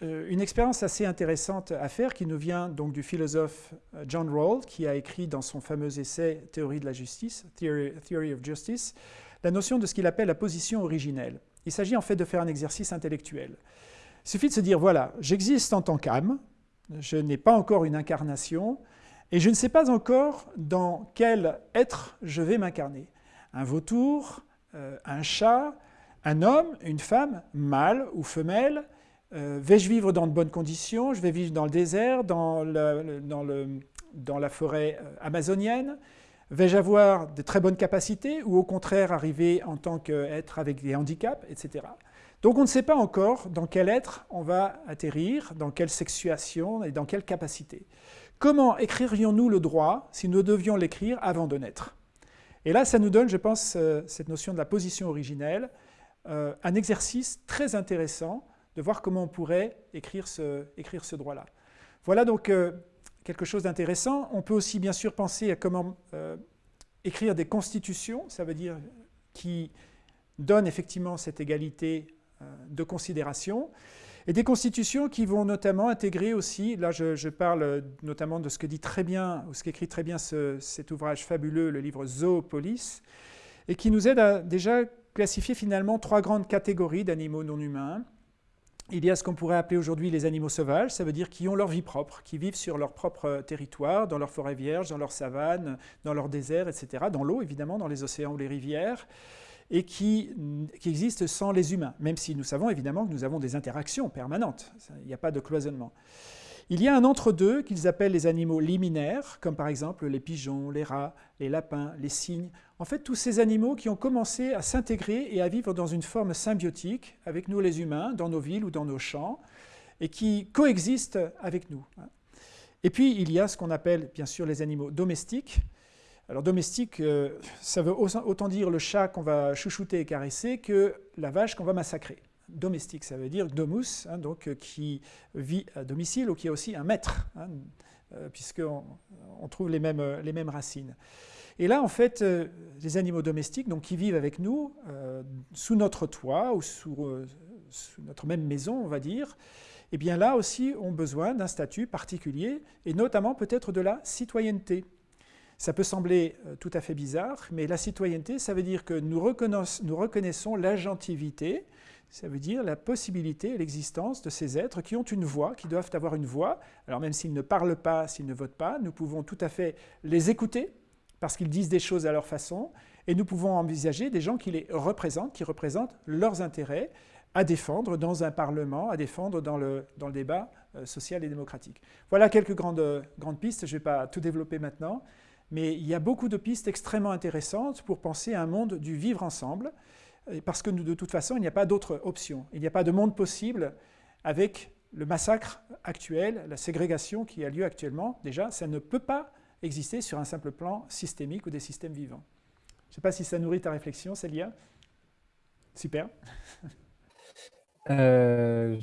une expérience assez intéressante à faire qui nous vient donc du philosophe John Rawls, qui a écrit dans son fameux essai Théorie de la justice, Theory, of Justice, la notion de ce qu'il appelle la position originelle. Il s'agit en fait de faire un exercice intellectuel. Il suffit de se dire, voilà, j'existe en tant qu'âme, je n'ai pas encore une incarnation, et je ne sais pas encore dans quel être je vais m'incarner. Un vautour, euh, un chat, un homme, une femme, mâle ou femelle, euh, vais-je vivre dans de bonnes conditions? Je vais vivre dans le désert, dans, dans la forêt euh, amazonienne? Vais-je avoir de très bonnes capacités ou au contraire arriver en tant qu'être avec des handicaps, etc. Donc on ne sait pas encore dans quel être on va atterrir, dans quelle sexuation et dans quelle capacité. Comment écririons-nous le droit si nous devions l'écrire avant de naître? Et là, ça nous donne, je pense, euh, cette notion de la position originelle, euh, un exercice très intéressant de voir comment on pourrait écrire ce, droit-là. Voilà donc euh, quelque chose d'intéressant. On peut aussi bien sûr penser à comment écrire des constitutions, ça veut dire qui donnent effectivement cette égalité de considération, et des constitutions qui vont notamment intégrer aussi, là je, parle notamment de ce que dit très bien, ou ce qu'écrit très bien cet ouvrage fabuleux, le livre Zoopolis, et qui nous aide à déjà classifier finalement trois grandes catégories d'animaux non humains. Il y a ce qu'on pourrait appeler aujourd'hui les animaux sauvages, ça veut dire qui ont leur vie propre, qui vivent sur leur propre territoire, dans leur forêt vierge, dans leur savane, dans leur désert, etc., dans l'eau évidemment, dans les océans ou les rivières et qui, qui existent sans les humains, même si nous savons évidemment que nous avons des interactions permanentes, il n'y a pas de cloisonnement. Il y a un entre-deux qu'ils appellent les animaux liminaires, comme par exemple les pigeons, les rats, les lapins, les cygnes. En fait, tous ces animaux qui ont commencé à s'intégrer et à vivre dans une forme symbiotique avec nous les humains, dans nos villes ou dans nos champs, et qui coexistent avec nous. Et puis, il y a ce qu'on appelle bien sûr les animaux domestiques, alors domestique, euh, ça veut autant dire le chat qu'on va chouchouter et caresser que la vache qu'on va massacrer. Domestique, ça veut dire domus, hein, donc, euh, qui vit à domicile ou qui est aussi un maître, hein, euh, puisqu'on on trouve les mêmes, les mêmes racines. Et là, en fait, les animaux domestiques, donc, qui vivent avec nous, sous notre toit ou sous, sous, notre même maison, on va dire, eh bien là aussi ont besoin d'un statut particulier, et notamment peut-être de la citoyenneté. Ça peut sembler euh, tout à fait bizarre, mais la citoyenneté, ça veut dire que nous reconnaissons, nous reconnaissons l'agentivité, ça veut dire la possibilité l'existence de ces êtres qui ont une voix, qui doivent avoir une voix. Alors même s'ils ne parlent pas, s'ils ne votent pas, nous pouvons tout à fait les écouter parce qu'ils disent des choses à leur façon, et nous pouvons envisager des gens qui les représentent, qui représentent leurs intérêts à défendre dans un Parlement, à défendre dans le, dans le débat euh, social et démocratique. Voilà quelques grandes, grandes pistes, je ne vais pas tout développer maintenant, mais il y a beaucoup de pistes extrêmement intéressantes pour penser à un monde du vivre ensemble, parce que de toute façon, il n'y a pas d'autre option. Il n'y a pas de monde possible avec le massacre actuel, la ségrégation qui a lieu actuellement. Déjà, ça ne peut pas exister sur un simple plan systémique ou des systèmes vivants. Je ne sais pas si ça nourrit ta réflexion, Célia. Super. Euh.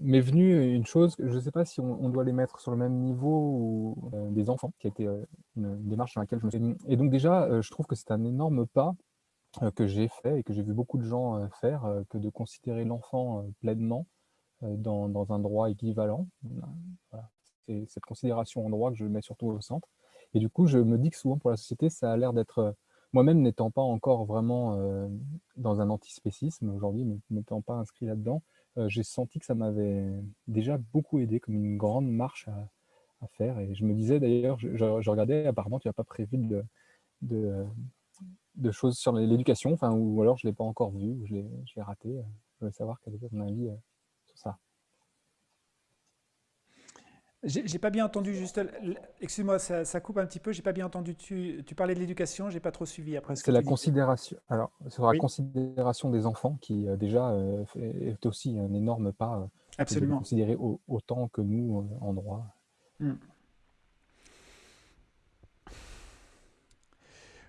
M'est venue une chose, je ne sais pas si on, doit les mettre sur le même niveau ou, euh, des enfants, qui a été euh, une, démarche sur laquelle je me suis... Et donc déjà, je trouve que c'est un énorme pas que j'ai fait et que j'ai vu beaucoup de gens faire, que de considérer l'enfant pleinement dans, dans, un droit équivalent. Voilà. C'est cette considération en droit que je mets surtout au centre. Et du coup, je me dis que souvent pour la société, ça a l'air d'être moi-même n'étant pas encore vraiment dans un antispécisme aujourd'hui, n'étant pas inscrit là-dedans, j'ai senti que ça m'avait déjà beaucoup aidé, comme une grande marche à, faire. Et je me disais d'ailleurs, je, regardais, apparemment tu n'as pas prévu de, choses sur l'éducation, ou alors je ne l'ai pas encore vu, ou je l'ai raté. Je voulais savoir quel était ton avis sur ça. J'ai pas bien entendu juste. Excuse-moi, ça, coupe un petit peu. J'ai pas bien entendu. Tu, tu parlais de l'éducation. J'ai pas trop suivi après. C'est la considération. Alors, sur la considération des enfants qui euh, déjà euh, est aussi un énorme pas. Euh, Absolument. Considérer autant que nous en droit. Hmm.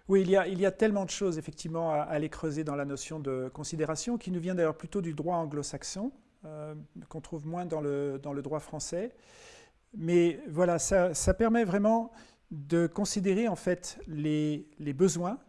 Oui, il y, a, il y, a, tellement de choses effectivement à, aller creuser dans la notion de considération, qui nous vient d'ailleurs plutôt du droit anglo-saxon, qu'on trouve moins dans le, dans le droit français. Mais voilà, ça, permet vraiment de considérer en fait les, besoins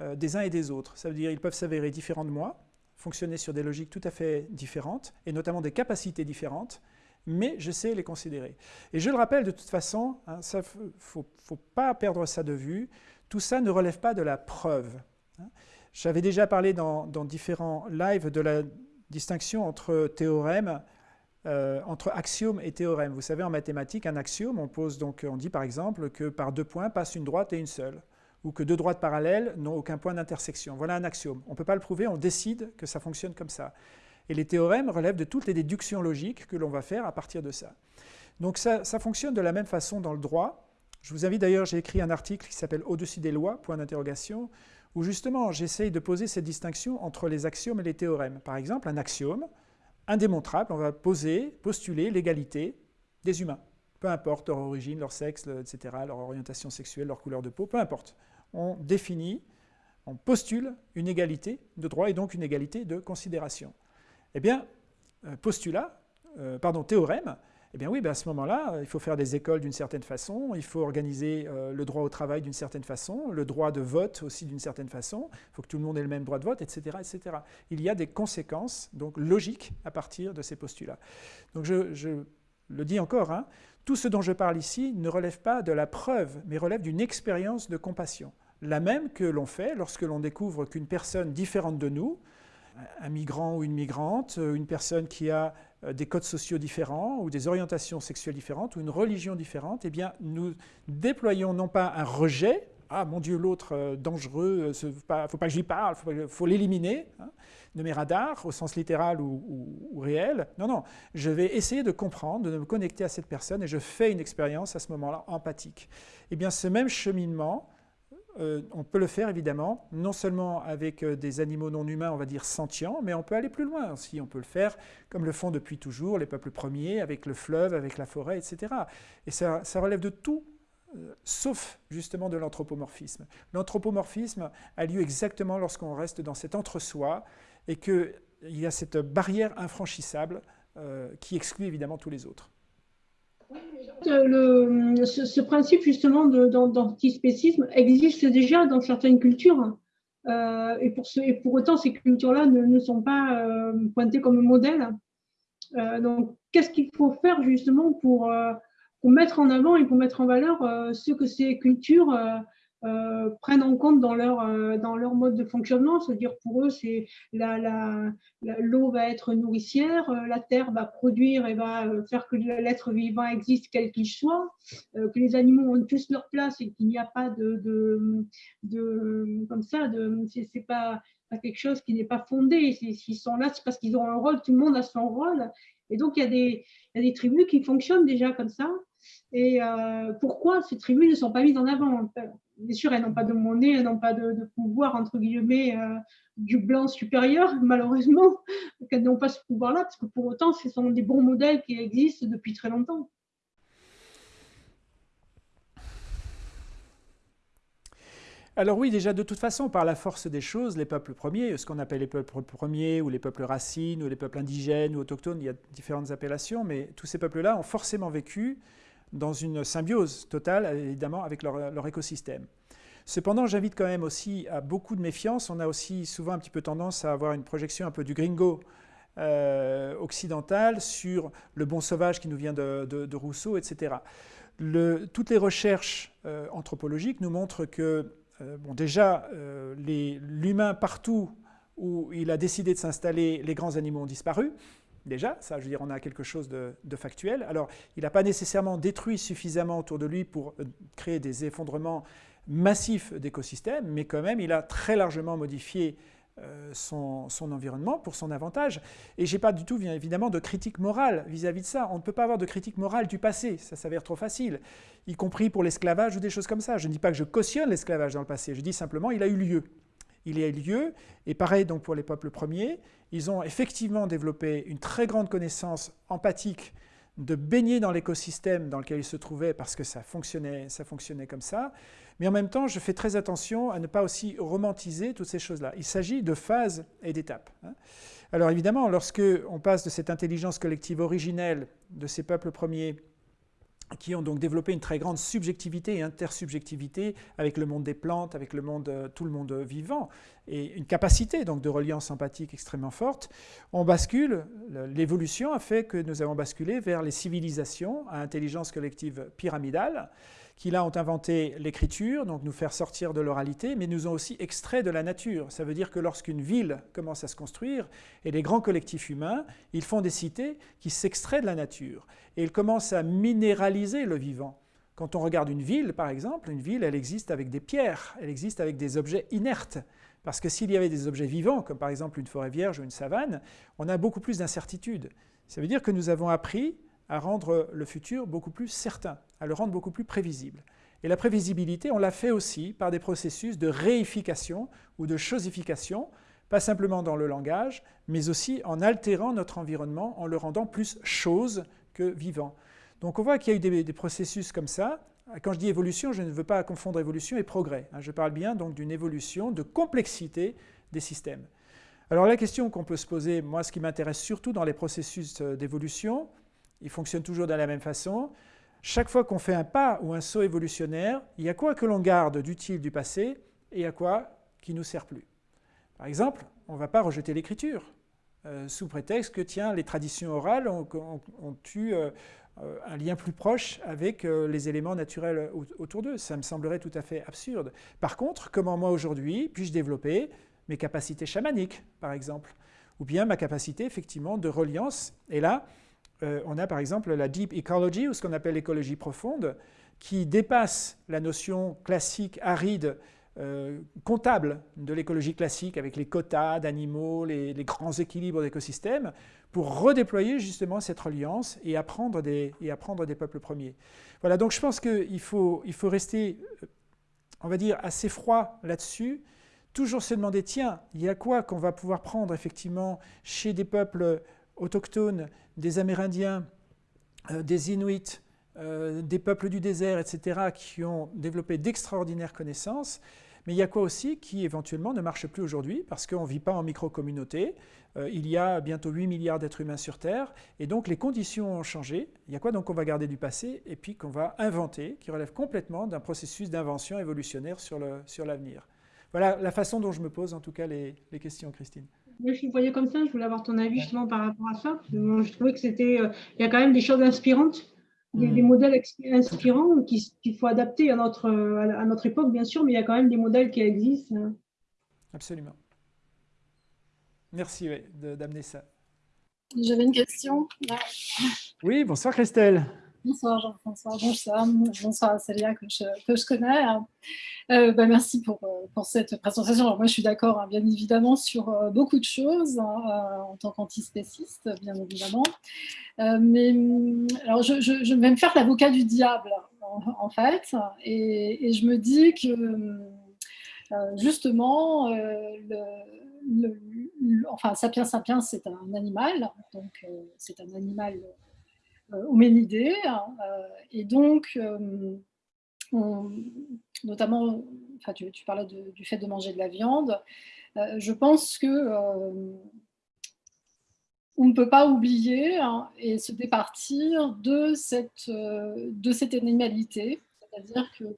euh, des uns et des autres. Ça veut dire qu'ils peuvent s'avérer différents de moi, fonctionner sur des logiques tout à fait différentes, et notamment des capacités différentes, mais je sais les considérer. Et je le rappelle de toute façon, il hein, ne faut, pas perdre ça de vue, tout ça ne relève pas de la preuve. Hein. J'avais déjà parlé dans, dans, différents lives de la distinction entre théorème euh, entre axiome et théorème. Vous savez, en mathématiques, un axiome, on, pose donc, on dit par exemple que par deux points passe une droite et une seule, ou que deux droites parallèles n'ont aucun point d'intersection. Voilà un axiome. On ne peut pas le prouver, on décide que ça fonctionne comme ça. Et les théorèmes relèvent de toutes les déductions logiques que l'on va faire à partir de ça. Donc ça, fonctionne de la même façon dans le droit. Je vous invite d'ailleurs, j'ai écrit un article qui s'appelle Au-dessus des lois, point d'interrogation, où justement j'essaye de poser cette distinction entre les axiomes et les théorèmes. Par exemple, un axiome, indémontrable, on va poser, postuler l'égalité des humains. Peu importe leur origine, leur sexe, etc., leur orientation sexuelle, leur couleur de peau, peu importe. On définit, on postule une égalité de droit et donc une égalité de considération. Eh bien, euh, postulat, euh, pardon, théorème, eh bien oui, ben à ce moment-là, euh, il faut faire des écoles d'une certaine façon, il faut organiser euh, le droit au travail d'une certaine façon, le droit de vote aussi d'une certaine façon, il faut que tout le monde ait le même droit de vote, etc., etc. Il y a des conséquences donc logiques à partir de ces postulats. Donc je, le dis encore, hein, tout ce dont je parle ici ne relève pas de la preuve, mais relève d'une expérience de compassion. La même que l'on fait lorsque l'on découvre qu'une personne différente de nous, un migrant ou une migrante, une personne qui a des codes sociaux différents ou des orientations sexuelles différentes ou une religion différente, eh bien, nous déployons non pas un rejet, ah mon Dieu, l'autre euh, dangereux, il euh, ne faut pas que j'y parle, il faut, l'éliminer hein, de mes radars au sens littéral ou, ou, réel. Non, non, je vais essayer de comprendre, de me connecter à cette personne et je fais une expérience à ce moment-là empathique. Eh bien, ce même cheminement, euh, on peut le faire évidemment, non seulement avec euh, des animaux non humains, on va dire sentients, mais on peut aller plus loin aussi. On peut le faire comme le font depuis toujours les peuples premiers, avec le fleuve, avec la forêt, etc. Et ça, relève de tout, euh, sauf justement de l'anthropomorphisme. L'anthropomorphisme a lieu exactement lorsqu'on reste dans cet entre-soi et qu'il y a cette barrière infranchissable qui exclut évidemment tous les autres. Le, ce, principe justement d'antispécisme existe déjà dans certaines cultures. Euh, et, pour pour autant, ces cultures-là ne, sont pas euh, pointées comme modèle. Euh, donc, qu'est-ce qu'il faut faire justement pour mettre en avant et pour mettre en valeur ce que ces cultures euh, prennent en compte dans leur, euh, dans leur mode de fonctionnement. C'est-à-dire pour eux, c'est l'eau va être nourricière, euh, la terre va produire et va faire que l'être vivant existe quel qu'il soit, que les animaux ont tous leur place et qu'il n'y a pas de, de, de, comme ça, de, c'est pas, pas quelque chose qui n'est pas fondé. S'ils sont là, c'est parce qu'ils ont un rôle, tout le monde a son rôle. Et donc, il y, a des, y a des tribus qui fonctionnent déjà comme ça. Et pourquoi ces tribus ne sont pas mises en avant? Bien sûr, elles n'ont pas de monnaie, elles n'ont pas de, pouvoir, entre guillemets, euh, du blanc supérieur, malheureusement, qu'elles n'ont pas ce pouvoir-là, parce que pour autant, ce sont des bons modèles qui existent depuis très longtemps. Alors oui, déjà de toute façon, par la force des choses, les peuples premiers, ce qu'on appelle les peuples premiers ou les peuples racines ou les peuples indigènes ou autochtones, il y a différentes appellations, mais tous ces peuples-là ont forcément vécu dans une symbiose totale, évidemment, avec leur, écosystème. Cependant, j'invite quand même aussi à beaucoup de méfiance. On a aussi souvent un petit peu tendance à avoir une projection un peu du gringo euh, occidental sur le bon sauvage qui nous vient de, Rousseau, etc. toutes les recherches euh, anthropologiques nous montrent que, euh, bon, déjà, l'humain partout où il a décidé de s'installer, les grands animaux ont disparu déjà, ça je veux dire, on a quelque chose de, factuel. Alors, il n'a pas nécessairement détruit suffisamment autour de lui pour euh, créer des effondrements massifs d'écosystèmes, mais quand même, il a très largement modifié euh, son, environnement pour son avantage. Et je n'ai pas du tout, bien évidemment, de critique morale vis-à-vis -vis de ça. On ne peut pas avoir de critique morale du passé, ça s'avère trop facile, y compris pour l'esclavage ou des choses comme ça. Je ne dis pas que je cautionne l'esclavage dans le passé, je dis simplement il a eu lieu il y a eu lieu, et pareil donc pour les peuples premiers, ils ont effectivement développé une très grande connaissance empathique de baigner dans l'écosystème dans lequel ils se trouvaient parce que ça fonctionnait, ça fonctionnait comme ça. Mais en même temps, je fais très attention à ne pas aussi romantiser toutes ces choses-là. Il s'agit de phases et d'étapes. Hein. Alors évidemment, lorsque on passe de cette intelligence collective originelle de ces peuples premiers qui ont donc développé une très grande subjectivité et intersubjectivité avec le monde des plantes, avec le monde, euh, tout le monde vivant, et une capacité donc de reliance empathique extrêmement forte. On bascule, l'évolution a fait que nous avons basculé vers les civilisations à intelligence collective pyramidale, qui là ont inventé l'écriture, donc nous faire sortir de l'oralité, mais nous ont aussi extrait de la nature. Ça veut dire que lorsqu'une ville commence à se construire, et les grands collectifs humains, ils font des cités qui s'extraient de la nature, et ils commencent à minéraliser le vivant. Quand on regarde une ville, par exemple, une ville, elle existe avec des pierres, elle existe avec des objets inertes. Parce que s'il y avait des objets vivants, comme par exemple une forêt vierge ou une savane, on a beaucoup plus d'incertitudes. Ça veut dire que nous avons appris à rendre le futur beaucoup plus certain, à le rendre beaucoup plus prévisible. Et la prévisibilité, on l'a fait aussi par des processus de réification ou de chosification, pas simplement dans le langage, mais aussi en altérant notre environnement, en le rendant plus chose que vivant. Donc on voit qu'il y a eu des, processus comme ça. Quand je dis évolution, je ne veux pas confondre évolution et progrès. Hein. Je parle bien donc d'une évolution de complexité des systèmes. Alors la question qu'on peut se poser, moi ce qui m'intéresse surtout dans les processus euh, d'évolution, il fonctionne toujours de la même façon. Chaque fois qu'on fait un pas ou un saut évolutionnaire, il y a quoi que l'on garde d'utile du passé et il y a quoi qui nous sert plus. Par exemple, on ne va pas rejeter l'écriture, euh, sous prétexte que, tiens, les traditions orales ont, eu euh, un lien plus proche avec euh, les éléments naturels autour d'eux. Ça me semblerait tout à fait absurde. Par contre, comment moi aujourd'hui puis-je développer mes capacités chamaniques, par exemple, ou bien ma capacité effectivement de reliance. Et là, euh, on a par exemple la deep ecology, ou ce qu'on appelle l'écologie profonde, qui dépasse la notion classique, aride, euh, comptable de l'écologie classique, avec les quotas d'animaux, les, grands équilibres d'écosystèmes, pour redéployer justement cette reliance et apprendre des, et apprendre des peuples premiers. Voilà, donc je pense qu'il faut, il faut rester, euh, on va dire, assez froid là-dessus, toujours se demander, tiens, il y a quoi qu'on va pouvoir prendre effectivement chez des peuples autochtones, des Amérindiens, euh, des Inuits, euh, des peuples du désert, etc., qui ont développé d'extraordinaires connaissances. Mais il y a quoi aussi qui éventuellement ne marche plus aujourd'hui parce qu'on ne vit pas en micro-communauté. Euh, il y a bientôt 8 milliards d'êtres humains sur Terre et donc les conditions ont changé. Il y a quoi donc qu'on va garder du passé et puis qu'on va inventer, qui relève complètement d'un processus d'invention évolutionnaire sur l'avenir? Voilà la façon dont je me pose en tout cas les questions, Christine. Moi, je le voyais comme ça, je voulais avoir ton avis justement par rapport à ça. je trouvais que c'était, euh, il y a quand même des choses inspirantes des, des, modèles inspirants qu'il faut adapter à notre, à notre époque, bien sûr, mais il y a quand même des modèles qui existent. Hein. Absolument. Merci d'amener ça. J'avais une question. Oui, bonsoir Christelle. Bonsoir Jean-François, bonsoir, bonsoir Célia que je, connais. Euh, bah, merci pour, euh, pour, cette présentation. Alors, moi je suis d'accord hein, bien évidemment sur euh, beaucoup de choses hein, en tant qu'antispéciste bien évidemment. mais alors je, vais me faire l'avocat du diable en, fait et, je me dis que justement le, enfin Sapiens Sapiens c'est un animal, donc c'est un animal homénidés. Hein, euh, et donc, euh, notamment, enfin, tu, parlais du fait de manger de la viande, je pense que on ne peut pas oublier hein, et se départir de cette, de cette animalité, c'est-à-dire que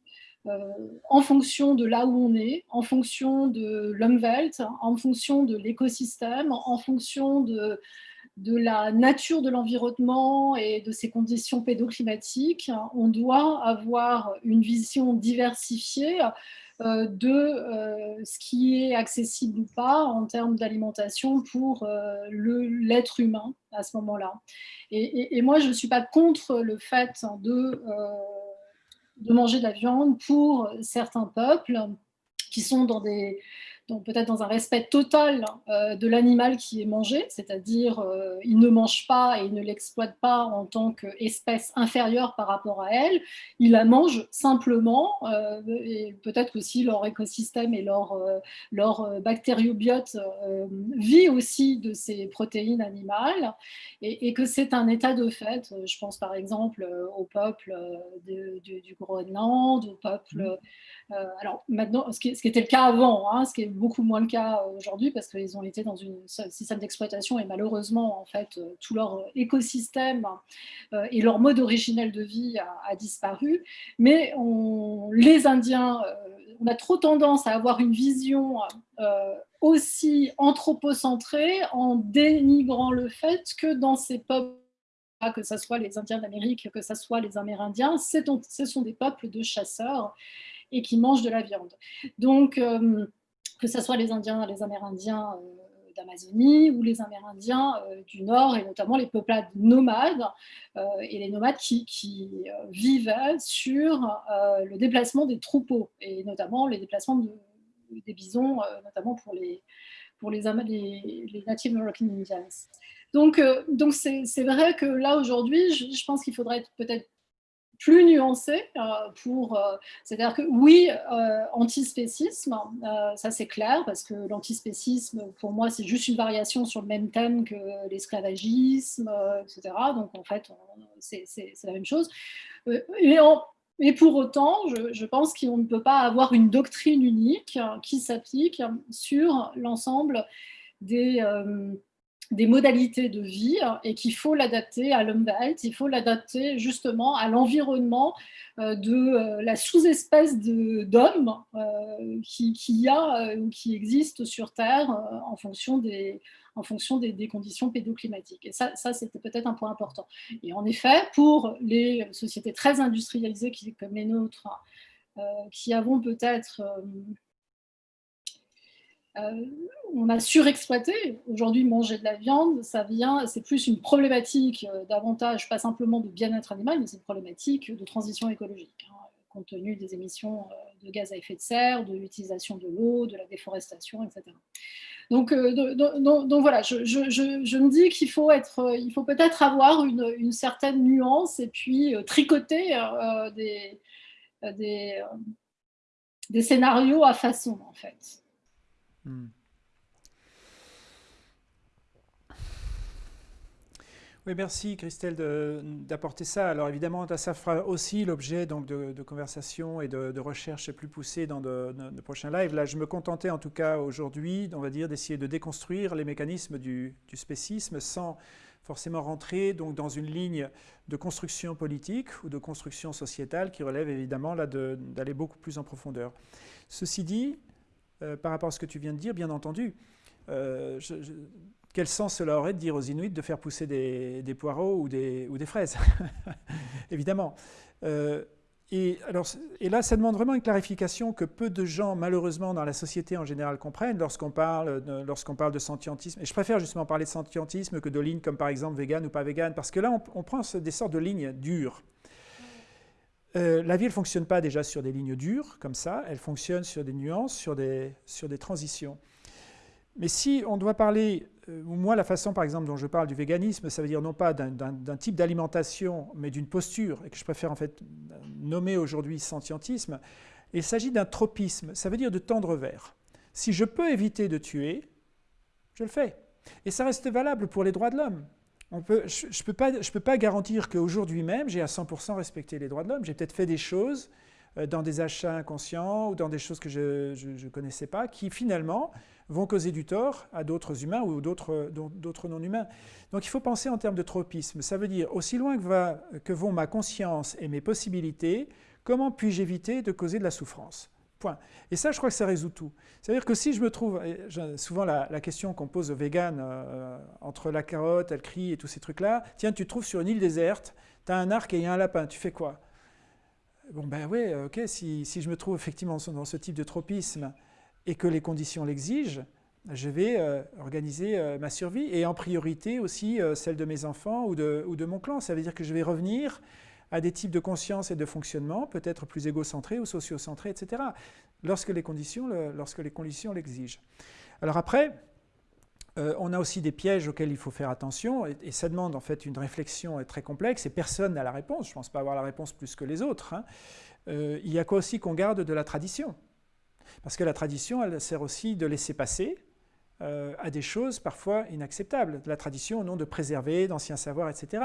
en fonction de là où on est, en fonction de l'Umwelt, en fonction de l'écosystème, en fonction de, de la nature de l'environnement et de ses conditions pédoclimatiques, on doit avoir une vision diversifiée euh, de euh, ce qui est accessible ou pas en termes d'alimentation pour euh, l'être humain à ce moment-là. Et, moi, je ne suis pas contre le fait de, de manger de la viande pour certains peuples qui sont dans des, peut-être dans un respect total euh, de l'animal qui est mangé, c'est-à-dire euh, ils ne mangent pas et ils ne l'exploitent pas en tant qu'espèce inférieure par rapport à elle, ils la mangent simplement, euh, et peut-être aussi leur écosystème et leur, leur bactériobiote vit aussi de ces protéines animales, et, que c'est un état de fait. Je pense par exemple au peuple du Groenland, au peuple... Mmh. Euh, alors maintenant, ce qui, était le cas avant, hein, ce qui est beaucoup moins le cas aujourd'hui parce qu'ils ont été dans un système d'exploitation et malheureusement, en fait, euh, tout leur écosystème euh, et leur mode originel de vie a, disparu. Mais les Indiens, on a trop tendance à avoir une vision aussi anthropocentrée en dénigrant le fait que dans ces peuples que ce soit les Indiens d'Amérique, que ce soit les Amérindiens, ce sont des peuples de chasseurs et qui mangent de la viande. Donc, euh, que ce soit les Indiens, les Amérindiens euh, d'Amazonie ou les Amérindiens euh, du Nord, et notamment les peuplades nomades, et les nomades qui, qui vivaient sur le déplacement des troupeaux, et notamment les déplacements des bisons, notamment pour les, pour les, les, les Native American Indians. Donc, donc c'est vrai que là, aujourd'hui, je, je, pense qu'il faudrait peut-être plus nuancé euh, pour, euh, c'est-à-dire que oui, euh, antispécisme, ça c'est clair, parce que l'antispécisme, pour moi, c'est juste une variation sur le même thème que l'esclavagisme, etc. Donc en fait, c'est la même chose. Et, et pour autant, je, je pense qu'on ne peut pas avoir une doctrine unique qui s'applique sur l'ensemble des des modalités de vie et qu'il faut l'adapter à l'Umwelt, il faut l'adapter justement à l'environnement euh, de euh, la sous-espèce d'hommes euh, qui, a ou qui existe sur Terre en fonction des, en fonction des, conditions pédoclimatiques. Et ça, ça c'était peut-être un point important. Et en effet, pour les sociétés très industrialisées comme les nôtres, qui avons peut-être euh, on a surexploité. Aujourd'hui, manger de la viande, ça vient, c'est plus une problématique euh, davantage, pas simplement de bien-être animal, mais c'est une problématique de transition écologique, hein, compte tenu des émissions euh, de gaz à effet de serre, de l'utilisation de l'eau, de la déforestation, etc. Donc, voilà, je, me dis qu'il faut être, il faut peut-être avoir une, certaine nuance et puis tricoter des scénarios à façon, en fait. Hmm. Oui, merci Christelle d'apporter ça. Alors évidemment, ça fera aussi l'objet de, conversations et de, recherches plus poussées dans de, prochains lives. Là, je me contentais en tout cas aujourd'hui, on va dire, d'essayer de déconstruire les mécanismes du, spécisme sans forcément rentrer donc dans une ligne de construction politique ou de construction sociétale qui relève évidemment d'aller beaucoup plus en profondeur. Ceci dit, euh, par rapport à ce que tu viens de dire, bien entendu, quel sens cela aurait de dire aux Inuits de faire pousser des, poireaux ou des, fraises Évidemment. Et, alors, et là, ça demande vraiment une clarification que peu de gens, malheureusement, dans la société en général comprennent lorsqu'on parle, lorsqu'on parle de sentientisme. Et je préfère justement parler de sentientisme que de lignes comme par exemple vegan ou pas vegan, parce que là, on, prend des sortes de lignes dures. Euh, la vie, ne fonctionne pas déjà sur des lignes dures comme ça, elle fonctionne sur des nuances, sur des, sur des transitions. Mais si on doit parler, euh, moi la façon par exemple dont je parle du véganisme, ça veut dire non pas d'un type d'alimentation, mais d'une posture, et que je préfère en fait nommer aujourd'hui sentientisme, il s'agit d'un tropisme, ça veut dire de tendre vers. Si je peux éviter de tuer, je le fais. Et ça reste valable pour les droits de l'homme. Je ne peux, pas, garantir qu'aujourd'hui même, j'ai à 100% respecté les droits de l'homme. J'ai peut-être fait des choses euh, dans des achats inconscients ou dans des choses que je ne connaissais pas, qui finalement vont causer du tort à d'autres humains ou d'autres non-humains. Donc il faut penser en termes de tropisme. Ça veut dire, aussi loin que, que vont ma conscience et mes possibilités, comment puis-je éviter de causer de la souffrance? Et ça, je crois que ça résout tout. C'est-à-dire que si je me trouve, souvent la, question qu'on pose aux véganes, euh, entre la carotte, elle crie et tous ces trucs-là, tiens, tu te trouves sur une île déserte, tu as un arc et il y a un lapin, tu fais quoi? Bon ben oui, ok, si, si, je me trouve effectivement dans ce type de tropisme, et que les conditions l'exigent, je vais euh, organiser euh, ma survie et en priorité aussi celle de mes enfants ou de, ou de, mon clan. Ça veut dire que je vais revenir à des types de conscience et de fonctionnement peut-être plus égocentrés ou sociocentrés, etc., lorsque les conditions, l'exigent. Alors après, on a aussi des pièges auxquels il faut faire attention, et, ça demande en fait une réflexion très complexe, et personne n'a la réponse, je ne pense pas avoir la réponse plus que les autres. Hein. il y a quoi aussi qu'on garde de la tradition parce que la tradition, elle sert aussi de laisser passer euh, à des choses parfois inacceptables. La tradition au nom de préserver d'anciens savoirs, etc.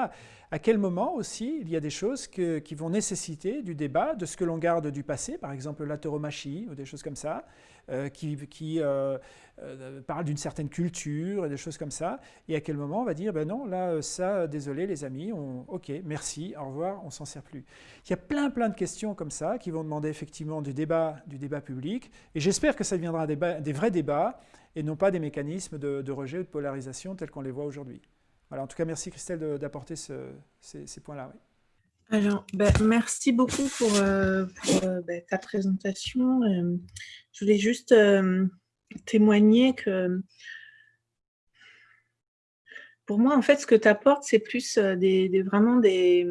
À quel moment aussi il y a des choses qui vont nécessiter du débat de ce que l'on garde du passé, par exemple la tauromachie ou des choses comme ça, euh, qui, qui euh, euh, parlent d'une certaine culture et des choses comme ça, et à quel moment on va dire, ben non, là, ça, désolé les amis, ok, merci, au revoir, on s'en sert plus. Il y a plein, plein de questions comme ça qui vont demander effectivement du débat, du débat public, et j'espère que ça deviendra des, vrais débats et non pas des mécanismes de, rejet ou de polarisation tels qu'on les voit aujourd'hui. Voilà, en tout cas, merci Christelle d'apporter ces, points-là. Alors, ben, merci beaucoup pour, ben, ta présentation. Je voulais juste euh, témoigner que pour moi, en fait, ce que tu apportes, c'est plus euh, des, vraiment des,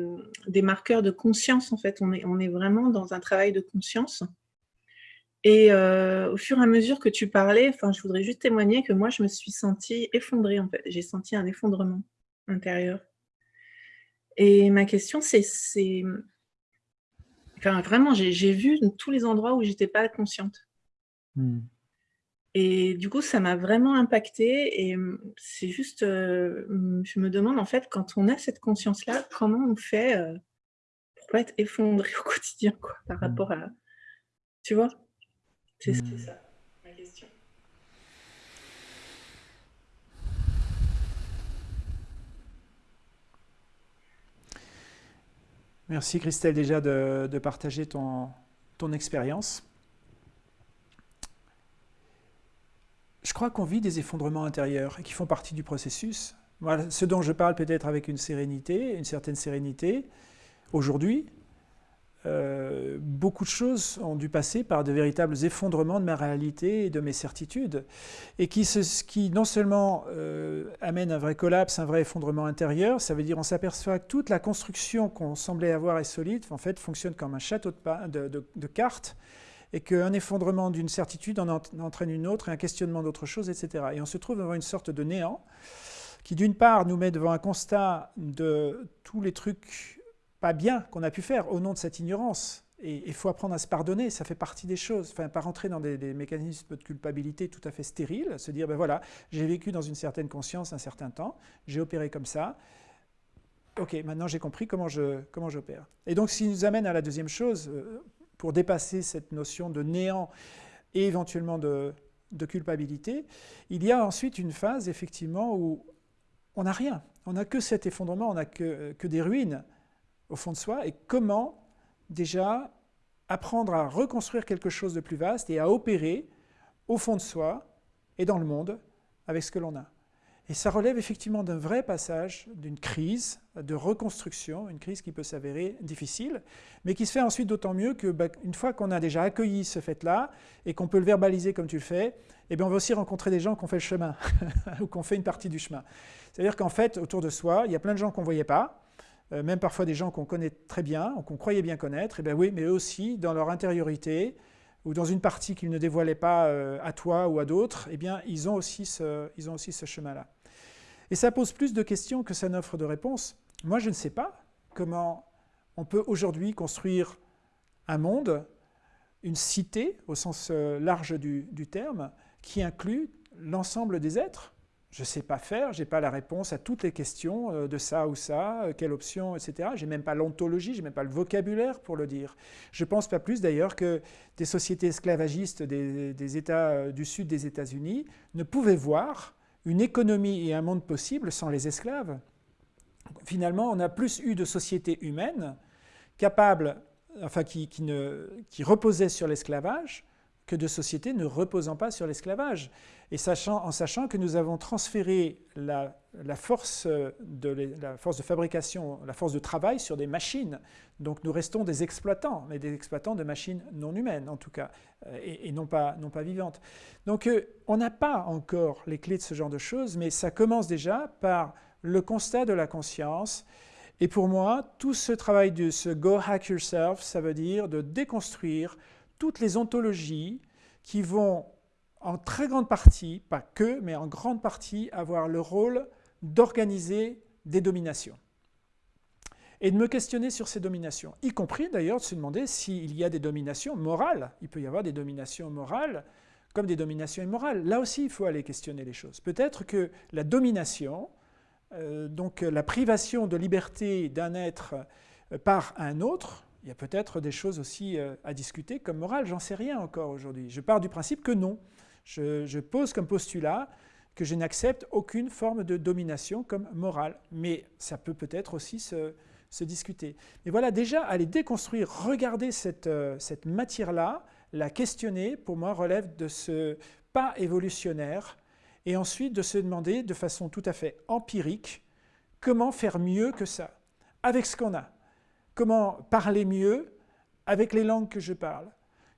marqueurs de conscience. En fait, on est, on est vraiment dans un travail de conscience. Et euh, au fur et à mesure que tu parlais, je voudrais juste témoigner que moi, je me suis sentie effondrée. En fait, j'ai senti un effondrement intérieur. Et ma question, c'est, enfin, vraiment, j'ai vu tous les endroits où j'étais pas consciente. Mmh. Et du coup, ça m'a vraiment impacté et mmh, c'est juste, mmh, je me demande en fait, quand on a cette conscience-là, comment on fait pour pas être effondré au quotidien, quoi, par rapport à... Tu vois? C'est ça, Merci Christelle déjà de, partager ton, ton expérience. je crois qu'on vit des effondrements intérieurs et qui font partie du processus. Ce dont je parle peut-être avec une sérénité, une certaine sérénité, aujourd'hui, euh, beaucoup de choses ont dû passer par de véritables effondrements de ma réalité et de mes certitudes, et qui, qui non seulement euh, amènent un vrai collapse, un vrai effondrement intérieur, ça veut dire on s'aperçoit que toute la construction qu'on semblait avoir est solide, en fait, fonctionne comme un château de, de, de cartes, et qu'un effondrement d'une certitude en entraîne une autre, et un questionnement d'autre chose, etc. Et on se trouve devant une sorte de néant qui, d'une part, nous met devant un constat de tous les trucs pas bien qu'on a pu faire au nom de cette ignorance. Et il faut apprendre à se pardonner, ça fait partie des choses. Enfin, pas rentrer dans des, mécanismes de culpabilité tout à fait stériles, se dire, ben voilà, j'ai vécu dans une certaine conscience un certain temps, j'ai opéré comme ça, ok, maintenant j'ai compris comment je comment j'opère. Et donc, ce qui nous amène à la deuxième chose, euh, pour dépasser cette notion de néant et éventuellement de, culpabilité, il y a ensuite une phase effectivement où on n'a rien, on n'a que cet effondrement, on n'a que, que des ruines au fond de soi, et comment déjà apprendre à reconstruire quelque chose de plus vaste et à opérer au fond de soi et dans le monde avec ce que l'on a. Et ça relève effectivement d'un vrai passage, d'une crise de reconstruction, une crise qui peut s'avérer difficile, mais qui se fait ensuite d'autant mieux que bah, une fois qu'on a déjà accueilli ce fait-là et qu'on peut le verbaliser comme tu le fais, eh bien on va aussi rencontrer des gens qui ont fait le chemin ou qui ont fait une partie du chemin. C'est-à-dire qu'en fait, autour de soi, il y a plein de gens qu'on ne voyait pas, euh, même parfois des gens qu'on connaît très bien, qu'on croyait bien connaître, et bien oui, mais aussi, dans leur intériorité, ou dans une partie qu'ils ne dévoilaient pas euh, à toi ou à d'autres, eh bien, ils ont aussi ce, ce chemin-là. Et ça pose plus de questions que ça n'offre de réponses. Moi, je ne sais pas comment on peut aujourd'hui construire un monde, une cité, au sens euh, large du, du terme, qui inclut l'ensemble des êtres, je ne sais pas faire, je n'ai pas la réponse à toutes les questions euh, de ça ou ça, euh, quelle option, etc. Je n'ai même pas l'ontologie, je n'ai même pas le vocabulaire pour le dire. Je ne pense pas plus d'ailleurs que des sociétés esclavagistes des, États euh, du sud des États-Unis ne pouvaient voir une économie et un monde possible sans les esclaves. Finalement, on a plus eu de sociétés humaines capables, enfin qui, qui reposaient sur l'esclavage, que de sociétés ne reposant pas sur l'esclavage. Et sachant, en sachant que nous avons transféré la, force de, la force de fabrication, la force de travail sur des machines. Donc nous restons des exploitants, mais des exploitants de machines non humaines en tout cas, euh, et, non, pas, non pas vivantes. Donc euh, on n'a pas encore les clés de ce genre de choses, mais ça commence déjà par le constat de la conscience. Et pour moi, tout ce travail de ce Go Hack Yourself, ça veut dire de déconstruire toutes les ontologies qui vont en très grande partie, pas que, mais en grande partie, avoir le rôle d'organiser des dominations. Et de me questionner sur ces dominations, y compris d'ailleurs de se demander s'il y a des dominations morales. Il peut y avoir des dominations morales comme des dominations immorales. Là aussi, il faut aller questionner les choses. Peut-être que la domination, euh, donc la privation de liberté d'un être euh, par un autre, il y a peut-être des choses aussi euh, à discuter comme morale, j'en sais rien encore aujourd'hui. Je pars du principe que non. Je, pose comme postulat que je n'accepte aucune forme de domination comme morale, mais ça peut peut-être aussi se, discuter. Mais voilà, déjà, aller déconstruire, regarder cette, euh, cette matière-là, la questionner, pour moi, relève de ce pas évolutionnaire, et ensuite de se demander de façon tout à fait empirique comment faire mieux que ça, avec ce qu'on a. Comment parler mieux avec les langues que je parle,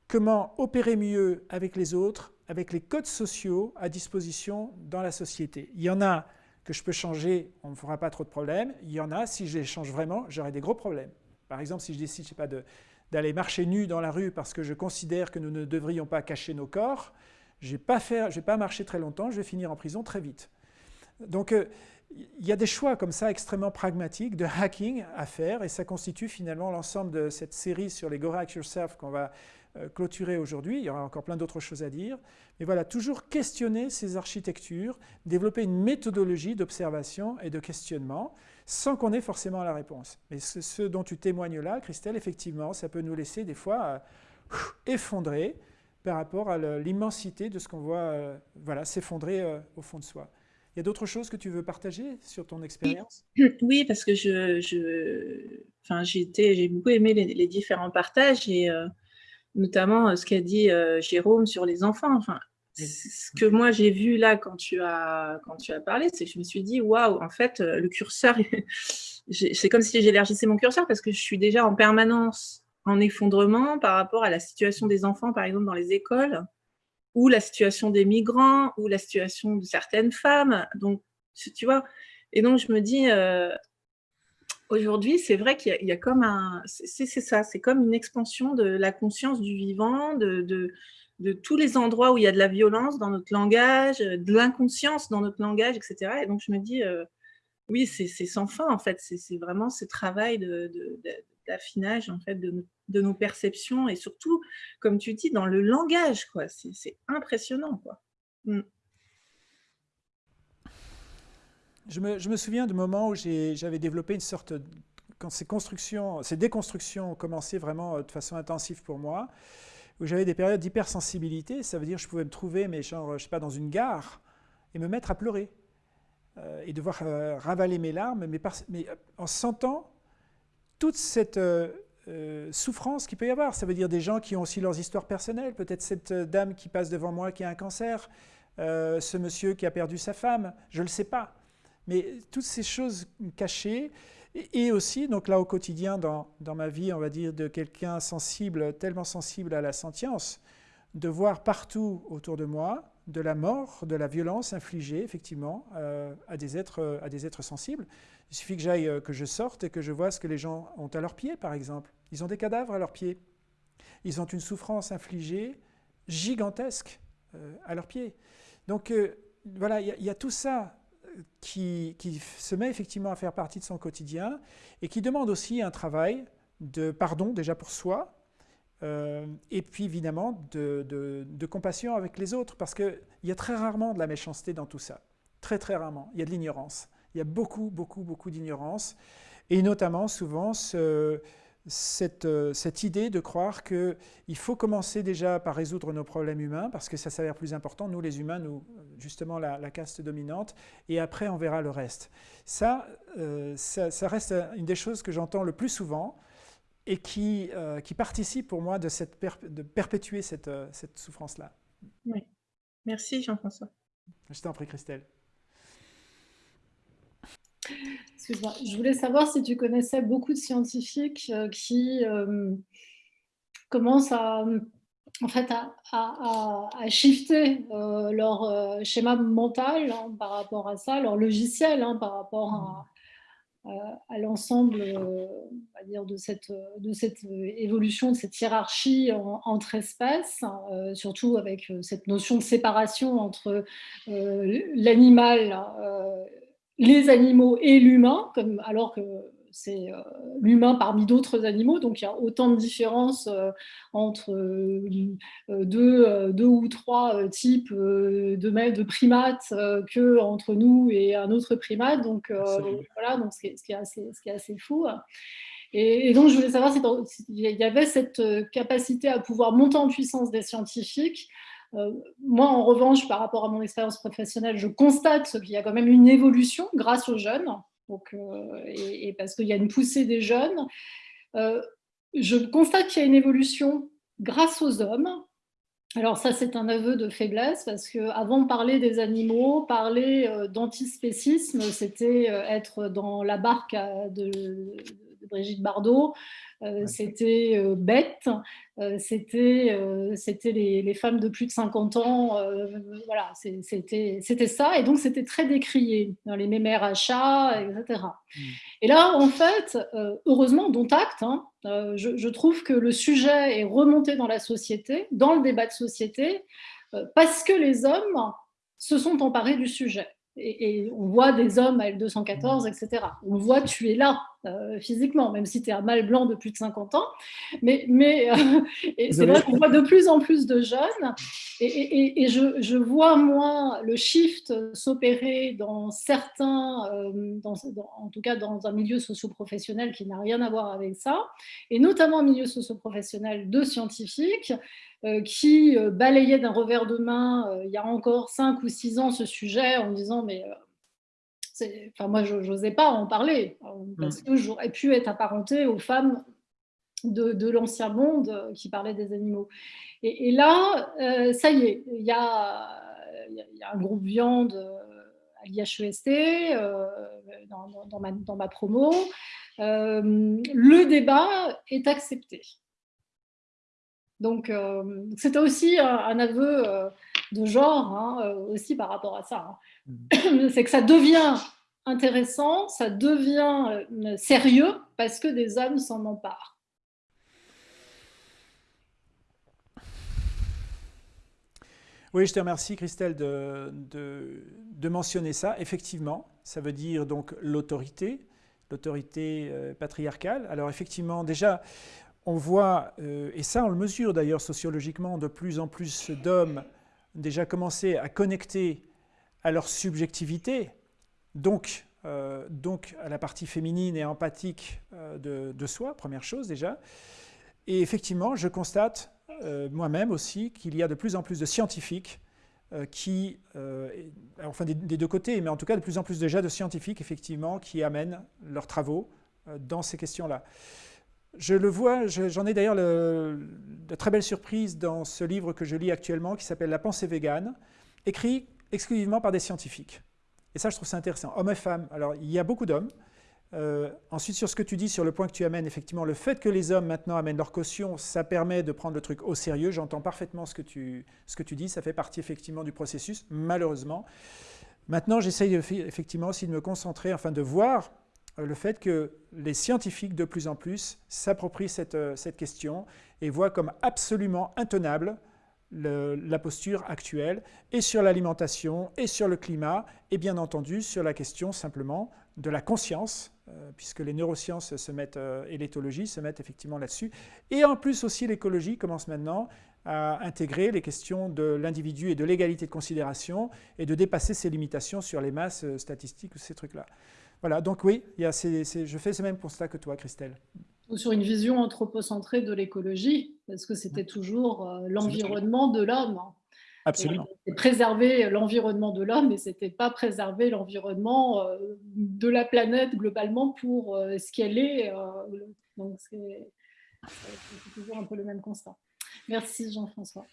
comment opérer mieux avec les autres, avec les codes sociaux à disposition dans la société. Il y en a que je peux changer, on ne me fera pas trop de problèmes. Il y en a, si je les change vraiment, j'aurai des gros problèmes. Par exemple, si je décide, je sais pas, d'aller marcher nu dans la rue parce que je considère que nous ne devrions pas cacher nos corps, je ne vais, pas marcher très longtemps, je vais finir en prison très vite. Donc, euh, il y a des choix comme ça extrêmement pragmatiques de hacking à faire et ça constitue finalement l'ensemble de cette série sur les Go Hack Yourself qu'on va clôturer aujourd'hui. Il y aura encore plein d'autres choses à dire. Mais voilà, toujours questionner ces architectures, développer une méthodologie d'observation et de questionnement sans qu'on ait forcément la réponse. Mais ce, dont tu témoignes là, Christelle, effectivement, ça peut nous laisser des fois euh, effondrer par rapport à l'immensité de ce qu'on voit euh, voilà, s'effondrer au fond de soi. Il y a d'autres choses que tu veux partager sur ton expérience? Oui, parce que je, j'ai beaucoup aimé les, différents partages et euh, notamment euh, ce qu'a dit euh, Jérôme sur les enfants. Enfin, ce que moi j'ai vu là quand tu as, quand tu as parlé, c'est que je me suis dit, waouh, en fait, le curseur, c'est comme si j'élargissais mon curseur parce que je suis déjà en permanence en effondrement par rapport à la situation des enfants, par exemple, dans les écoles ou la situation des migrants, ou la situation de certaines femmes. Donc, tu vois, et donc je me dis, euh, aujourd'hui, c'est vrai qu'il y, a comme un, c'est ça, c'est comme une expansion de la conscience du vivant, de, de, tous les endroits où il y a de la violence dans notre langage, de l'inconscience dans notre langage, etc. Et donc je me dis, euh, oui, c'est sans fin en fait, c'est vraiment ce travail d'affinage en fait de de nos perceptions et surtout, comme tu dis, dans le langage. quoi. C'est impressionnant. quoi. Mm. Je, me, souviens de moments où j'avais développé une sorte, quand ces constructions, ces déconstructions ont commencé vraiment euh, de façon intensive pour moi, où j'avais des périodes d'hypersensibilité, ça veut dire que je pouvais me trouver, mais genre, je sais pas, dans une gare, et me mettre à pleurer, euh, et devoir euh, ravaler mes larmes, mais, en sentant toute cette, souffrance qu'il peut y avoir. Ça veut dire des gens qui ont aussi leurs histoires personnelles. Peut-être cette dame qui passe devant moi qui a un cancer. ce monsieur qui a perdu sa femme, je ne le sais pas. Mais toutes ces choses cachées, et aussi, donc là au quotidien, dans, dans ma vie, on va dire, de quelqu'un sensible, tellement sensible à la sentience, de voir partout autour de moi de la mort, de la violence infligée, effectivement, euh, à, des êtres, à des êtres sensibles. Il suffit que j'aille, euh, que je sorte et que je vois ce que les gens ont à leurs pieds, par exemple. Ils ont des cadavres à leurs pieds. Ils ont une souffrance infligée gigantesque euh, à leurs pieds. Donc voilà, il y, a tout ça qui, qui, se met effectivement à faire partie de son quotidien et qui demande aussi un travail de pardon déjà pour soi, euh, et puis évidemment de, compassion avec les autres, parce qu'il y a très rarement de la méchanceté dans tout ça. Très très rarement. Il y a de l'ignorance. Il y a beaucoup, beaucoup, beaucoup d'ignorance. Et notamment souvent cette, euh, cette, idée de croire qu'il faut commencer déjà par résoudre nos problèmes humains, parce que ça s'avère plus important, nous les humains, nous, justement la, la, caste dominante, et après on verra le reste. Ça, euh, ça, ça, reste une des choses que j'entends le plus souvent, et qui, euh, qui participe pour moi de, cette de perpétuer cette, cette souffrance-là. Oui. Merci Jean-François. Je t'en prie Christelle. Excuse-moi, je voulais savoir si tu connaissais beaucoup de scientifiques euh, qui commencent à, en fait, à, à, à shifter leur schéma mental hein, par rapport à ça, leur logiciel hein, par rapport à, euh, à l'ensemble euh, de cette, de cette évolution, de cette hiérarchie entre espèces, hein, surtout avec euh, cette notion de séparation entre l'animal, les animaux et l'humain, alors que c'est euh, l'humain parmi d'autres animaux, donc il y a autant de différences euh, entre euh, deux, deux, ou trois types de, de primates que entre nous et un autre primate, donc voilà, donc ce qui, est, ce, qui est assez, ce qui est assez fou. Et, donc, je voulais savoir s'il y avait cette capacité à pouvoir monter en puissance des scientifiques. Moi, en revanche, par rapport à mon expérience professionnelle, je constate qu'il y a quand même une évolution grâce aux jeunes. Donc, euh, et, parce qu'il y a une poussée des jeunes. Euh, je constate qu'il y a une évolution grâce aux hommes. Alors ça, c'est un aveu de faiblesse, parce qu'avant de parler des animaux, parler euh, d'antispécisme, c'était être dans la barque de, Brigitte Bardot, euh, c'était euh, bête, euh, c'était c'était les, femmes de plus de 50 ans, voilà, c'était ça, et donc c'était très décrié dans les mémères achats, etc. Mm. Et là, en fait, heureusement, dont acte, hein, je, je, trouve que le sujet est remonté dans la société, dans le débat de société, parce que les hommes se sont emparés du sujet. Et, on voit des hommes à L214, etc. On voit tu es là euh, physiquement, même si tu es un mâle blanc de plus de 50 ans. Mais, mais euh, c'est vrai qu'on voit de plus en plus de jeunes. Et, je, je, vois, moi, le shift s'opérer dans certains, euh, dans, en tout cas dans un milieu socio-professionnel qui n'a rien à voir avec ça, et notamment un milieu socio-professionnel de scientifiques, qui balayait d'un revers de main il y a encore 5 ou 6 ans ce sujet en disant mais enfin moi je n'osais pas en parler parce que j'aurais pu être apparentée aux femmes de, l'ancien monde qui parlaient des animaux. Et, là, ça y est, il y a, y a, un groupe viande à l'IHEST dans, ma, dans, ma, promo. le débat est accepté. Donc, euh, c'était aussi un, aveu euh, de genre, hein, euh, aussi par rapport à ça. Hein. Mm. C'est que ça devient intéressant, ça devient sérieux parce que des hommes s'en emparent. Oui, je te remercie Christelle de, de, mentionner ça. Effectivement, ça veut dire donc l'autorité, l'autorité patriarcale. Alors effectivement, déjà, on voit, euh, et ça on le mesure d'ailleurs sociologiquement, de plus en plus d'hommes déjà commencer à connecter à leur subjectivité, donc, euh, donc à la partie féminine et empathique euh, de, soi, première chose déjà. Et effectivement, je constate moi-même aussi qu'il y a de plus en plus de scientifiques qui, enfin des, deux côtés, mais en tout cas de plus en plus déjà de scientifiques effectivement qui amènent leurs travaux dans ces questions-là. Je le vois, j'en ai d'ailleurs de très belles surprises dans ce livre que je lis actuellement qui s'appelle La pensée végane, écrits exclusivement par des scientifiques. Et ça, je trouve ça intéressant. Hommes et femmes. Alors, il y a beaucoup d'hommes. Euh, ensuite, sur ce que tu dis, sur le point que tu amènes, effectivement, le fait que les hommes maintenant amènent leur caution, ça permet de prendre le truc au sérieux. J'entends parfaitement ce que, tu, ce que tu dis. Ça fait partie effectivement du processus, malheureusement. Maintenant, j'essaye effectivement aussi de me concentrer, enfin de voir le fait que les scientifiques de plus en plus s'approprient cette, euh, cette, question et voient comme absolument intenable la posture actuelle et sur l'alimentation et sur le climat et bien entendu sur la question simplement de la conscience euh, puisque les neurosciences se mettent, et l'éthologie se mettent effectivement là-dessus. Et en plus aussi l'écologie commence maintenant à intégrer les questions de l'individu et de l'égalité de considération et de dépasser ses limitations sur les masses statistiques ou ces trucs-là. Voilà, donc oui, il y a je fais ce même constat que toi, Christelle. Ou sur une vision anthropocentrée de l'écologie, parce que c'était toujours euh, l'environnement de l'homme. Absolument. préserver l'environnement de l'homme, mais ce n'était pas préserver l'environnement euh, de la planète globalement pour euh, ce qu'elle est. donc c'est toujours un peu le même constat. Merci Jean-François.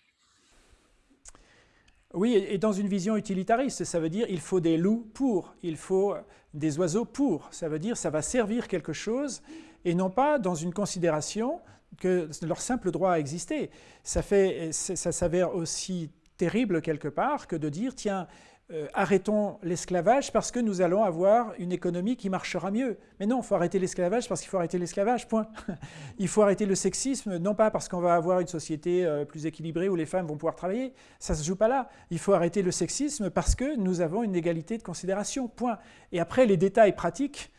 Oui, et dans une vision utilitariste, ça veut dire il faut des loups pour, il faut des oiseaux pour. Ça veut dire ça va servir quelque chose et non pas dans une considération que leur simple droit à exister. Ça, fait, ça s'avère aussi terrible quelque part que de dire tiens, euh, arrêtons l'esclavage parce que nous allons avoir une économie qui marchera mieux. Mais non, il faut arrêter l'esclavage parce qu'il faut arrêter l'esclavage, point. il faut arrêter le sexisme, non pas parce qu'on va avoir une société euh, plus équilibrée où les femmes vont pouvoir travailler, ça ne se joue pas là. Il faut arrêter le sexisme parce que nous avons une égalité de considération, point. Et après, les détails pratiques,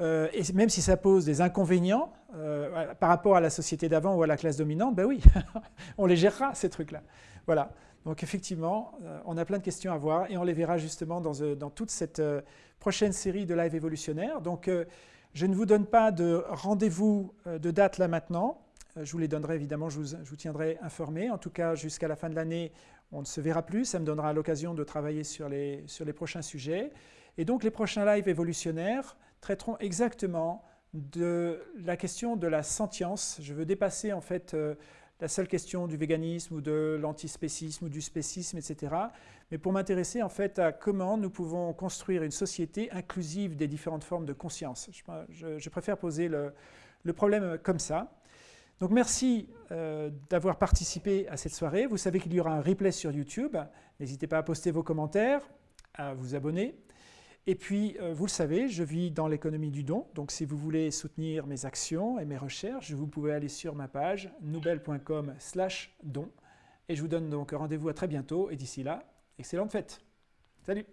euh, et même si ça pose des inconvénients par rapport à la société d'avant ou à la classe dominante, ben oui, on les gérera, ces trucs-là. Voilà. Donc effectivement, euh, on a plein de questions à voir et on les verra justement dans, euh, toute cette euh, prochaine série de live évolutionnaire. Donc je ne vous donne pas de rendez-vous de date là maintenant. Je vous les donnerai évidemment, je vous, tiendrai informé. En tout cas, jusqu'à la fin de l'année, on ne se verra plus. Ça me donnera l'occasion de travailler sur les, sur les prochains sujets. Et donc les prochains lives évolutionnaires traiteront exactement de la question de la sentience. Je veux dépasser en fait la seule question du véganisme ou de l'antispécisme ou du spécisme, etc. Mais pour m'intéresser en fait à comment nous pouvons construire une société inclusive des différentes formes de conscience. Je, préfère poser le, problème comme ça. Donc merci euh, d'avoir participé à cette soirée. Vous savez qu'il y aura un replay sur YouTube. N'hésitez pas à poster vos commentaires, à vous abonner. Et puis, euh, vous le savez, je vis dans l'économie du don. Donc, si vous voulez soutenir mes actions et mes recherches, vous pouvez aller sur ma page noubel.com don. Et je vous donne donc rendez-vous à très bientôt. Et d'ici là, excellente fête. Salut